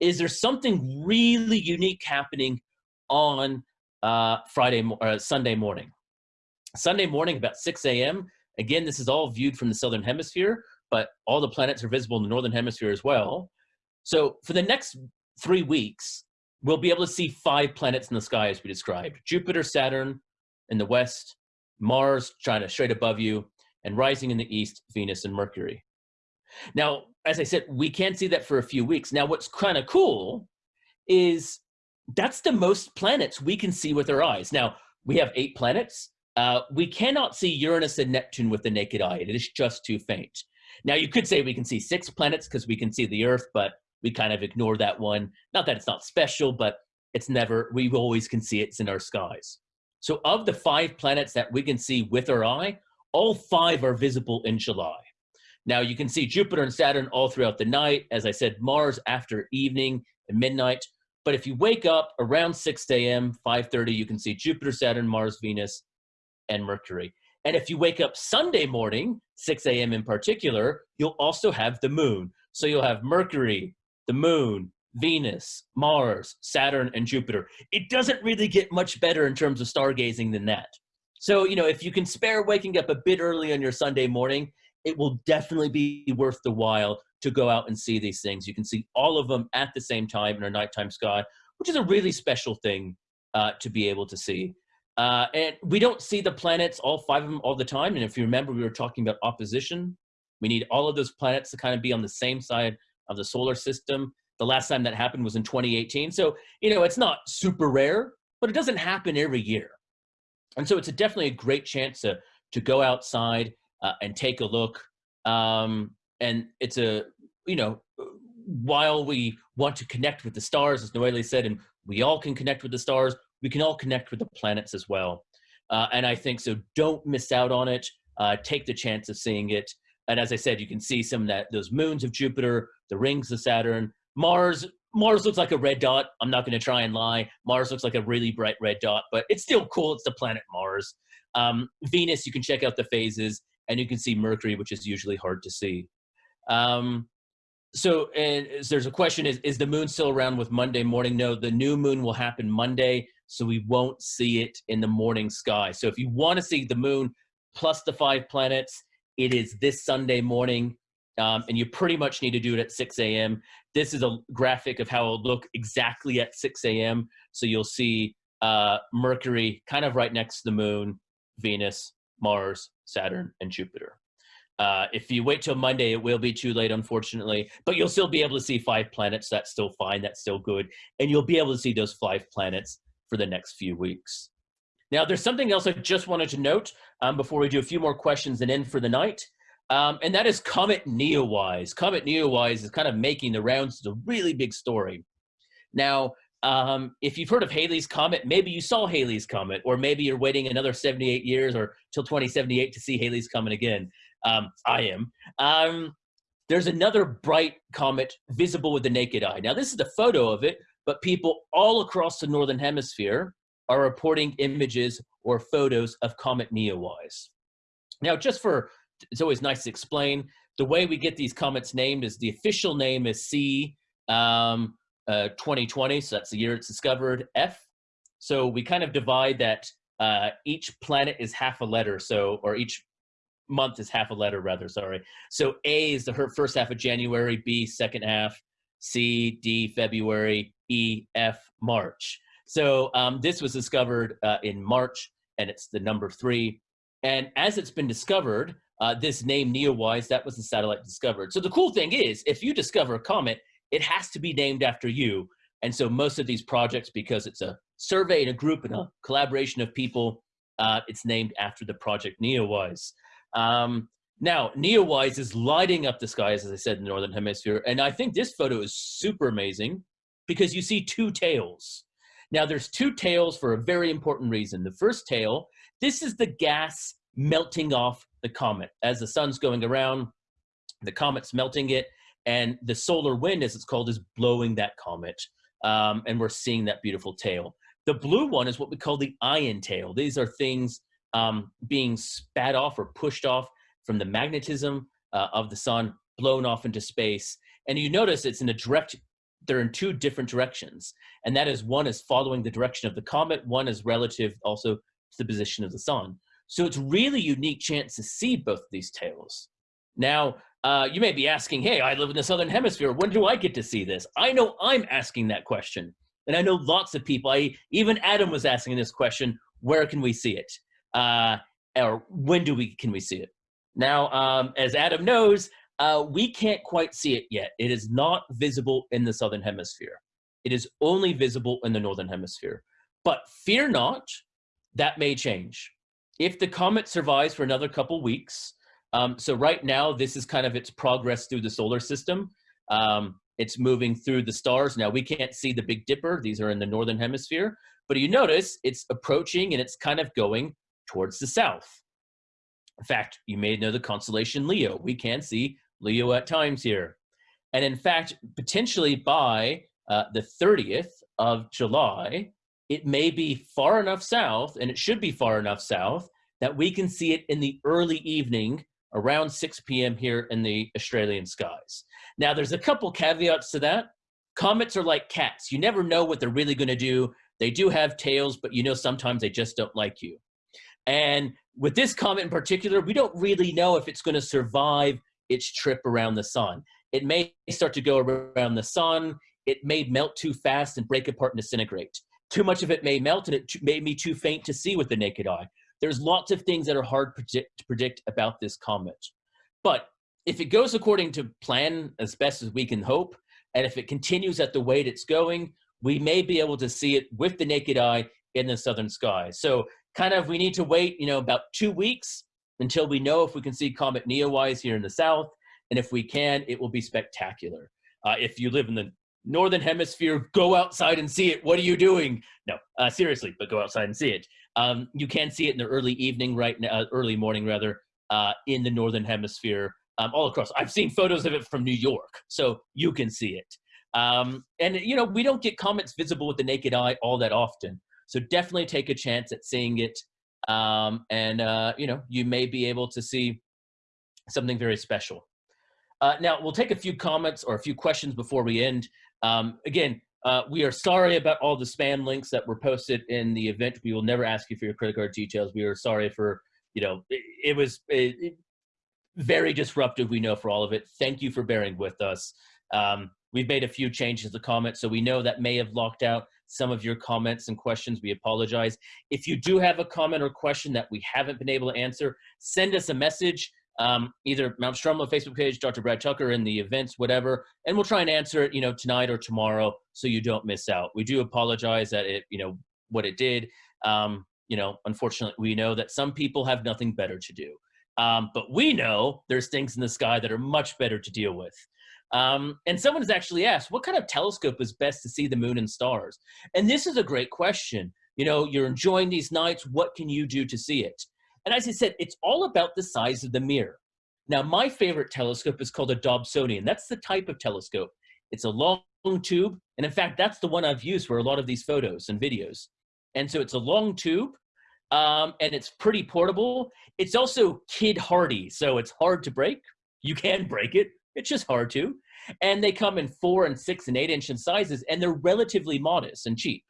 is there's something really unique happening on uh, Friday, uh, Sunday morning. Sunday morning, about 6 a.m. Again, this is all viewed from the southern hemisphere, but all the planets are visible in the northern hemisphere as well. So for the next three weeks, we'll be able to see five planets in the sky as we described. Jupiter, Saturn in the west, Mars to straight above you, and rising in the east, Venus and Mercury. Now, as I said, we can't see that for a few weeks. Now, what's kind of cool is that's the most planets we can see with our eyes. Now, we have eight planets. Uh, we cannot see Uranus and Neptune with the naked eye. It is just too faint. Now, you could say we can see six planets because we can see the Earth, but we kind of ignore that one. Not that it's not special, but it's never, we always can see it. It's in our skies. So of the five planets that we can see with our eye, all five are visible in July. Now you can see Jupiter and Saturn all throughout the night. As I said, Mars after evening and midnight. But if you wake up around 6 a.m., 5.30, you can see Jupiter, Saturn, Mars, Venus, and Mercury. And if you wake up Sunday morning, 6 a.m. in particular, you'll also have the moon. So you'll have Mercury, the moon, Venus, Mars, Saturn, and Jupiter. It doesn't really get much better in terms of stargazing than that. So, you know, if you can spare waking up a bit early on your Sunday morning, it will definitely be worth the while to go out and see these things. You can see all of them at the same time in our nighttime sky, which is a really special thing uh, to be able to see. Uh, and we don't see the planets, all five of them, all the time. And if you remember, we were talking about opposition. We need all of those planets to kind of be on the same side of the solar system. The last time that happened was in 2018. So, you know, it's not super rare, but it doesn't happen every year. And so it's a definitely a great chance to, to go outside uh, and take a look. Um, and it's a, you know, while we want to connect with the stars, as Noelle said, and we all can connect with the stars, we can all connect with the planets as well. Uh, and I think so don't miss out on it. Uh, take the chance of seeing it. And as I said, you can see some of that, those moons of Jupiter, the rings of Saturn, Mars, Mars looks like a red dot. I'm not going to try and lie. Mars looks like a really bright red dot, but it's still cool. It's the planet Mars. Um, Venus, you can check out the phases, and you can see Mercury, which is usually hard to see. Um, so, and there's a question: Is is the moon still around with Monday morning? No, the new moon will happen Monday, so we won't see it in the morning sky. So, if you want to see the moon plus the five planets, it is this Sunday morning um, and you pretty much need to do it at 6 a.m. This is a graphic of how it'll look exactly at 6 a.m. So you'll see uh, Mercury kind of right next to the moon, Venus, Mars, Saturn, and Jupiter. Uh, if you wait till Monday, it will be too late, unfortunately, but you'll still be able to see five planets. That's still fine. That's still good. And you'll be able to see those five planets for the next few weeks. Now, there's something else I just wanted to note um, before we do a few more questions and end for the night. Um, and that is Comet Neowise. Comet Neowise is kind of making the rounds. It's a really big story. Now, um, if you've heard of Halley's Comet, maybe you saw Halley's Comet, or maybe you're waiting another 78 years or till 2078 to see Halley's Comet again. Um, I am. Um, there's another bright comet visible with the naked eye. Now, this is a photo of it, but people all across the Northern Hemisphere are reporting images or photos of Comet Neowise. Now, just for it's always nice to explain. The way we get these comets named is the official name is C um, uh, 2020, so that's the year it's discovered, F. So we kind of divide that uh, each planet is half a letter, so, or each month is half a letter rather, sorry. So A is the first half of January, B second half, C, D, February, E, F, March. So um, this was discovered uh, in March, and it's the number three. And as it's been discovered, uh, this name Neowise, that was the satellite discovered. So the cool thing is, if you discover a comet, it has to be named after you. And so most of these projects, because it's a survey and a group and a collaboration of people, uh, it's named after the project Neowise. Um, now, Neowise is lighting up the skies, as I said, in the Northern Hemisphere. And I think this photo is super amazing because you see two tails. Now there's two tails for a very important reason. The first tail, this is the gas melting off the comet. As the sun's going around, the comet's melting it, and the solar wind, as it's called, is blowing that comet. Um, and we're seeing that beautiful tail. The blue one is what we call the ion tail. These are things um, being spat off or pushed off from the magnetism uh, of the sun, blown off into space. And you notice it's in a direct, they're in two different directions. And that is one is following the direction of the comet, one is relative also to the position of the sun. So it's really unique chance to see both of these tails. Now, uh, you may be asking, hey, I live in the Southern Hemisphere. When do I get to see this? I know I'm asking that question. And I know lots of people, I, even Adam was asking this question, where can we see it? Uh, or when do we, can we see it? Now, um, as Adam knows, uh, we can't quite see it yet. It is not visible in the Southern Hemisphere. It is only visible in the Northern Hemisphere. But fear not, that may change. If the comet survives for another couple weeks, um, so right now, this is kind of its progress through the solar system. Um, it's moving through the stars. Now, we can't see the Big Dipper. These are in the Northern Hemisphere. But you notice it's approaching and it's kind of going towards the south. In fact, you may know the constellation Leo. We can see Leo at times here. And in fact, potentially by uh, the 30th of July, it may be far enough south, and it should be far enough south, that we can see it in the early evening around 6 p.m. here in the Australian skies. Now, there's a couple caveats to that. Comets are like cats. You never know what they're really going to do. They do have tails, but you know sometimes they just don't like you. And with this comet in particular, we don't really know if it's going to survive its trip around the sun. It may start to go around the sun. It may melt too fast and break apart and disintegrate. Too much of it may melt and it may be too faint to see with the naked eye. There's lots of things that are hard to predict about this comet. But if it goes according to plan as best as we can hope, and if it continues at the rate it's going, we may be able to see it with the naked eye in the southern sky. So kind of we need to wait, you know, about two weeks until we know if we can see Comet Neowise here in the south. And if we can, it will be spectacular. Uh, if you live in the northern hemisphere, go outside and see it. What are you doing? No, uh, seriously, but go outside and see it. Um, you can see it in the early evening, right now, uh, early morning rather, uh, in the northern hemisphere, um, all across. I've seen photos of it from New York, so you can see it. Um, and you know, we don't get comets visible with the naked eye all that often, so definitely take a chance at seeing it. Um, and uh, you know, you may be able to see something very special. Uh, now, we'll take a few comments or a few questions before we end. Um, again, uh, we are sorry about all the spam links that were posted in the event. We will never ask you for your credit card details. We are sorry for, you know, it, it was it, it, very disruptive, we know, for all of it. Thank you for bearing with us. Um, we've made a few changes to comments, so we know that may have locked out some of your comments and questions. We apologize. If you do have a comment or question that we haven't been able to answer, send us a message um, either Mount Stromlo Facebook page, Dr. Brad Tucker in the events, whatever, and we'll try and answer it, you know, tonight or tomorrow so you don't miss out. We do apologize that it, you know, what it did. Um, you know, unfortunately, we know that some people have nothing better to do. Um, but we know there's things in the sky that are much better to deal with. Um, and someone has actually asked, what kind of telescope is best to see the moon and stars? And this is a great question. You know, you're enjoying these nights. What can you do to see it? And as I said, it's all about the size of the mirror. Now, my favorite telescope is called a Dobsonian. That's the type of telescope. It's a long tube. And in fact, that's the one I've used for a lot of these photos and videos. And so it's a long tube um, and it's pretty portable. It's also kid hardy. So it's hard to break. You can break it. It's just hard to. And they come in four and six and eight inch in sizes and they're relatively modest and cheap.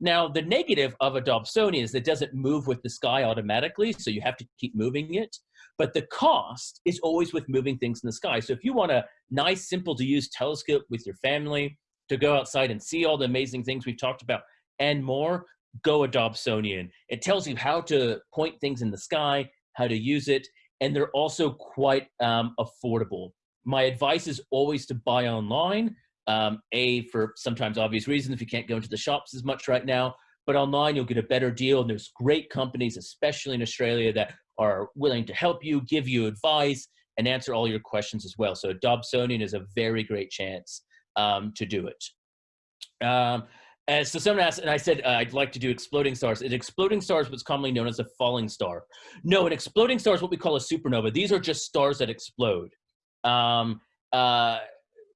Now, the negative of a Dobsonian is it doesn't move with the sky automatically, so you have to keep moving it. But the cost is always with moving things in the sky. So if you want a nice, simple to use telescope with your family to go outside and see all the amazing things we've talked about and more, go a Dobsonian. It tells you how to point things in the sky, how to use it, and they're also quite um, affordable. My advice is always to buy online um, a, for sometimes obvious reasons, if you can't go into the shops as much right now, but online you'll get a better deal. And there's great companies, especially in Australia, that are willing to help you, give you advice, and answer all your questions as well. So Dobsonian is a very great chance um, to do it. Um, And so someone asked, and I said uh, I'd like to do exploding stars. An exploding star is what's commonly known as a falling star. No, an exploding star is what we call a supernova. These are just stars that explode. Um, uh,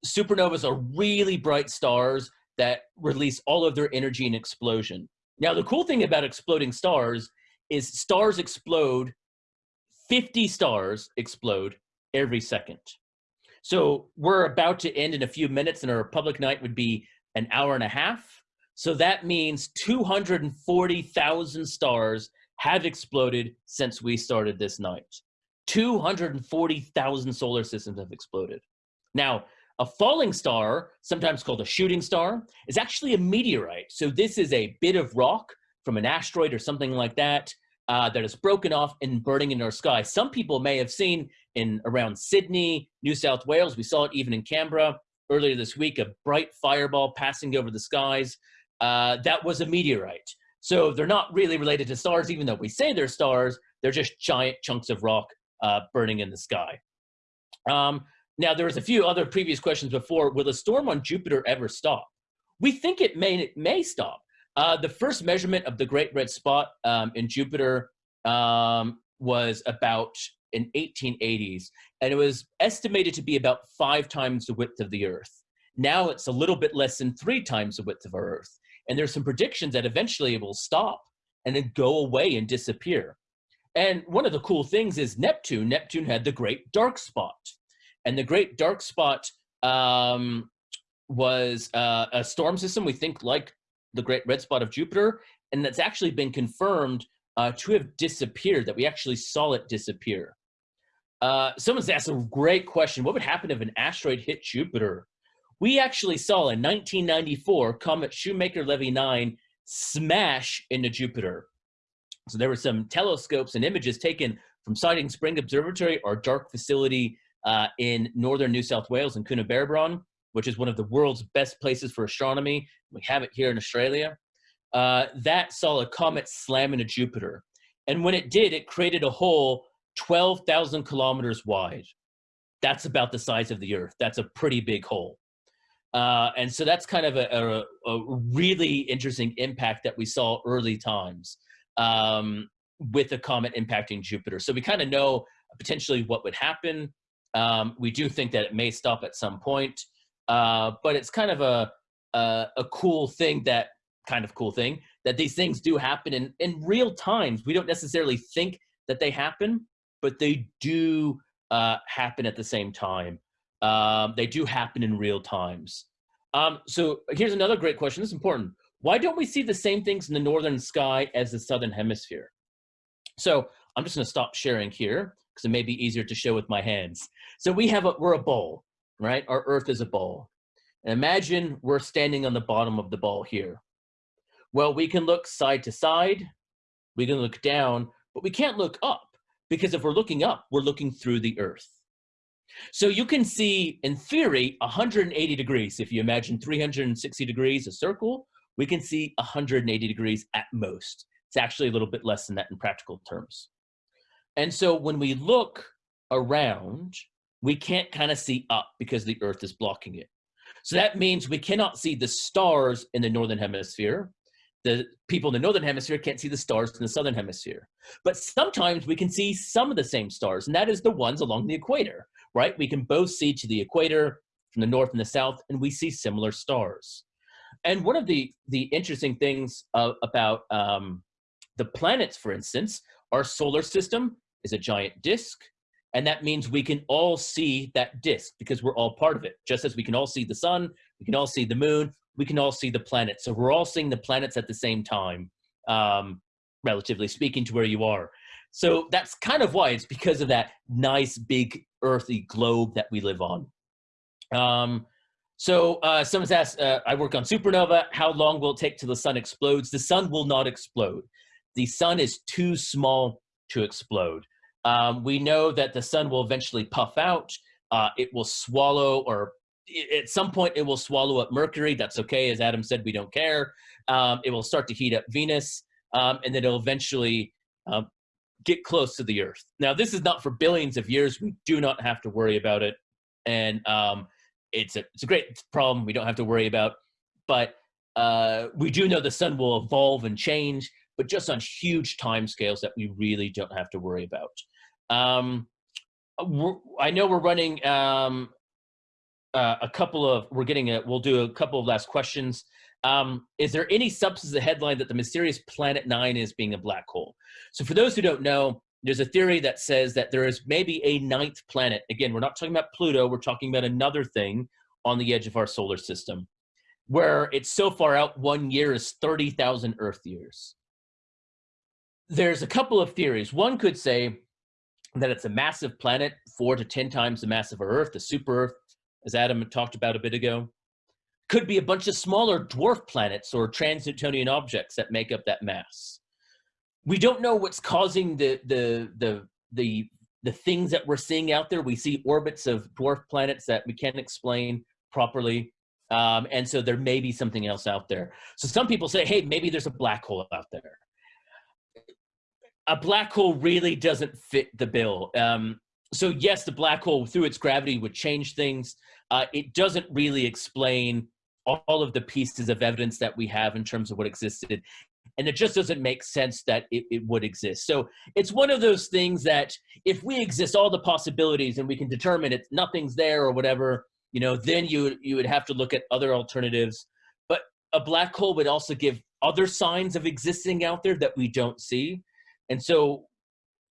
supernovas are really bright stars that release all of their energy in explosion. Now, the cool thing about exploding stars is stars explode, 50 stars explode every second. So we're about to end in a few minutes and our public night would be an hour and a half. So that means 240,000 stars have exploded since we started this night. 240,000 solar systems have exploded. Now, a falling star, sometimes called a shooting star, is actually a meteorite. So this is a bit of rock from an asteroid or something like that uh, that is broken off and burning in our sky. Some people may have seen in around Sydney, New South Wales, we saw it even in Canberra earlier this week, a bright fireball passing over the skies. Uh, that was a meteorite. So they're not really related to stars, even though we say they're stars, they're just giant chunks of rock uh, burning in the sky. Um, now, there was a few other previous questions before. Will a storm on Jupiter ever stop? We think it may, it may stop. Uh, the first measurement of the Great Red Spot um, in Jupiter um, was about in 1880s, and it was estimated to be about five times the width of the Earth. Now it's a little bit less than three times the width of our Earth. And there's some predictions that eventually it will stop and then go away and disappear. And one of the cool things is Neptune. Neptune had the Great Dark Spot. And the Great Dark Spot um, was uh, a storm system, we think like the Great Red Spot of Jupiter, and that's actually been confirmed uh, to have disappeared, that we actually saw it disappear. Uh, someone's asked a great question. What would happen if an asteroid hit Jupiter? We actually saw in 1994 comet Shoemaker-Levy 9 smash into Jupiter. So there were some telescopes and images taken from Siding Spring Observatory, our dark facility uh, in northern New South Wales in Coonabarabran, which is one of the world's best places for astronomy. We have it here in Australia. Uh, that saw a comet slam into Jupiter. And when it did, it created a hole 12,000 kilometers wide. That's about the size of the Earth. That's a pretty big hole. Uh, and so that's kind of a, a, a, really interesting impact that we saw early times um, with a comet impacting Jupiter. So we kind of know potentially what would happen. Um, we do think that it may stop at some point, uh, but it's kind of a, a, a cool thing that kind of cool thing that these things do happen in, in real times. We don't necessarily think that they happen, but they do uh, happen at the same time. Um, they do happen in real times. Um, so here's another great question. This is important. Why don't we see the same things in the northern sky as the southern hemisphere? So I'm just going to stop sharing here because it may be easier to show with my hands. So we have a, we're a bowl, right? Our Earth is a bowl. And imagine we're standing on the bottom of the ball here. Well, we can look side to side, we can look down, but we can't look up because if we're looking up, we're looking through the Earth. So you can see, in theory, 180 degrees. If you imagine 360 degrees, a circle, we can see 180 degrees at most. It's actually a little bit less than that in practical terms. And so when we look around, we can't kind of see up because the Earth is blocking it. So that means we cannot see the stars in the Northern Hemisphere. The people in the Northern Hemisphere can't see the stars in the Southern Hemisphere. But sometimes we can see some of the same stars, and that is the ones along the equator right? We can both see to the equator from the north and the south, and we see similar stars. And one of the, the interesting things uh, about um, the planets, for instance, our solar system is a giant disk, and that means we can all see that disk because we're all part of it. Just as we can all see the sun, we can all see the moon, we can all see the planets. So we're all seeing the planets at the same time, um, relatively speaking to where you are. So that's kind of why it's because of that nice big earthy globe that we live on. Um, so uh, someone's asked, uh, I work on supernova. How long will it take till the sun explodes? The sun will not explode. The sun is too small to explode. Um, we know that the sun will eventually puff out. Uh, it will swallow, or at some point, it will swallow up Mercury. That's okay. As Adam said, we don't care. Um, it will start to heat up Venus, um, and then it'll eventually um, get close to the Earth. Now, this is not for billions of years. We do not have to worry about it, and um, it's a it's a great problem. We don't have to worry about, but uh, we do know the sun will evolve and change, but just on huge time scales that we really don't have to worry about. Um, I know we're running um, uh, a couple of, we're getting a, we'll do a couple of last questions. Um, is there any substance the headline that the mysterious planet nine is being a black hole? So for those who don't know, there's a theory that says that there is maybe a ninth planet. Again, we're not talking about Pluto, we're talking about another thing on the edge of our solar system where it's so far out, one year is 30,000 Earth years. There's a couple of theories. One could say that it's a massive planet, four to 10 times the mass of Earth, the super Earth, as Adam talked about a bit ago. Could be a bunch of smaller dwarf planets or trans-Neptunian objects that make up that mass. We don't know what's causing the, the, the, the, the things that we're seeing out there. We see orbits of dwarf planets that we can't explain properly. Um, and so there may be something else out there. So some people say, hey, maybe there's a black hole out there. A black hole really doesn't fit the bill. Um, so yes, the black hole through its gravity would change things. Uh, it doesn't really explain all of the pieces of evidence that we have in terms of what existed. And it just doesn't make sense that it, it would exist. So it's one of those things that if we exist all the possibilities and we can determine it's nothing's there or whatever, you know, then you you would have to look at other alternatives. But a black hole would also give other signs of existing out there that we don't see. And so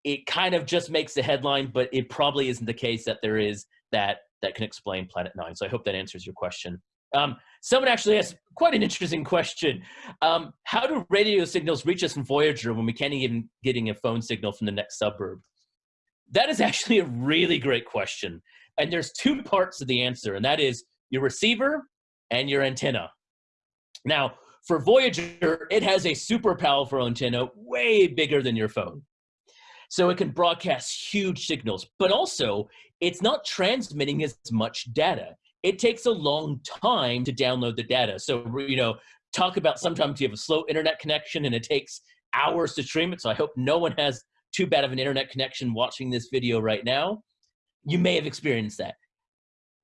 it kind of just makes the headline, but it probably isn't the case that there is that that can explain Planet Nine. So I hope that answers your question. Um, someone actually asked quite an interesting question. Um, how do radio signals reach us in Voyager when we can't even getting a phone signal from the next suburb? That is actually a really great question. And there's two parts of the answer, and that is your receiver and your antenna. Now, for Voyager, it has a super powerful antenna, way bigger than your phone. So it can broadcast huge signals, but also it's not transmitting as much data. It takes a long time to download the data. So, you know, talk about sometimes you have a slow internet connection and it takes hours to stream it. So I hope no one has too bad of an internet connection watching this video right now you may have experienced that.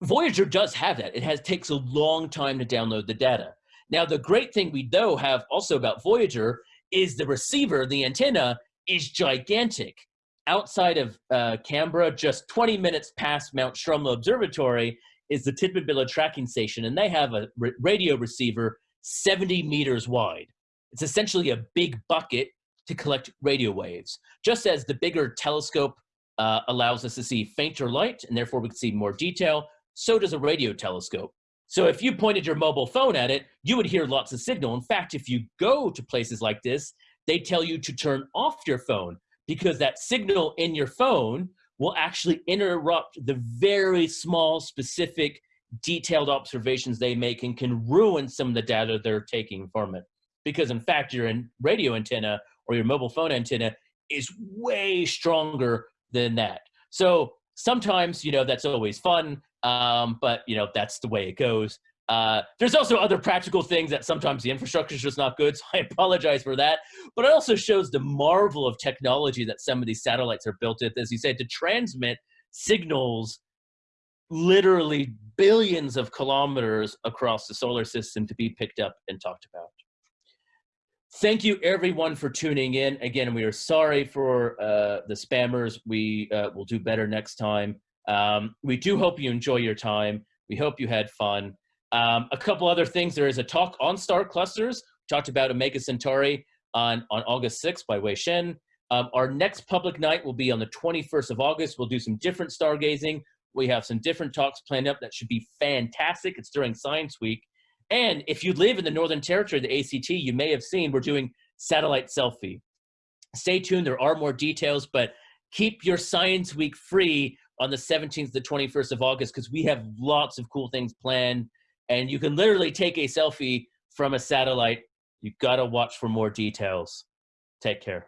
Voyager does have that. It has takes a long time to download the data. Now, the great thing we though have also about Voyager is the receiver, the antenna, is gigantic. Outside of uh, Canberra, just 20 minutes past Mount Stromlo Observatory, is the Tidbinbilla tracking station, and they have a radio receiver 70 meters wide. It's essentially a big bucket to collect radio waves. Just as the bigger telescope uh, allows us to see fainter light, and therefore we can see more detail. So does a radio telescope. So if you pointed your mobile phone at it, you would hear lots of signal. In fact, if you go to places like this, they tell you to turn off your phone because that signal in your phone will actually interrupt the very small, specific, detailed observations they make and can ruin some of the data they're taking from it. Because in fact, your radio antenna or your mobile phone antenna is way stronger than that. So sometimes, you know, that's always fun, um, but, you know, that's the way it goes. Uh, there's also other practical things that sometimes the infrastructure is just not good, so I apologize for that. But it also shows the marvel of technology that some of these satellites are built with, as you said, to transmit signals literally billions of kilometers across the solar system to be picked up and talked about. Thank you everyone for tuning in. Again, we are sorry for uh, the spammers. We uh, will do better next time. Um, we do hope you enjoy your time. We hope you had fun. Um, a couple other things. There is a talk on star clusters. We talked about Omega Centauri on, on August 6th by Wei Shen. Um, our next public night will be on the 21st of August. We'll do some different stargazing. We have some different talks planned up that should be fantastic. It's during Science Week. And if you live in the Northern Territory, the ACT, you may have seen we're doing satellite selfie. Stay tuned, there are more details, but keep your Science Week free on the 17th to 21st of August because we have lots of cool things planned. And you can literally take a selfie from a satellite. You gotta watch for more details. Take care.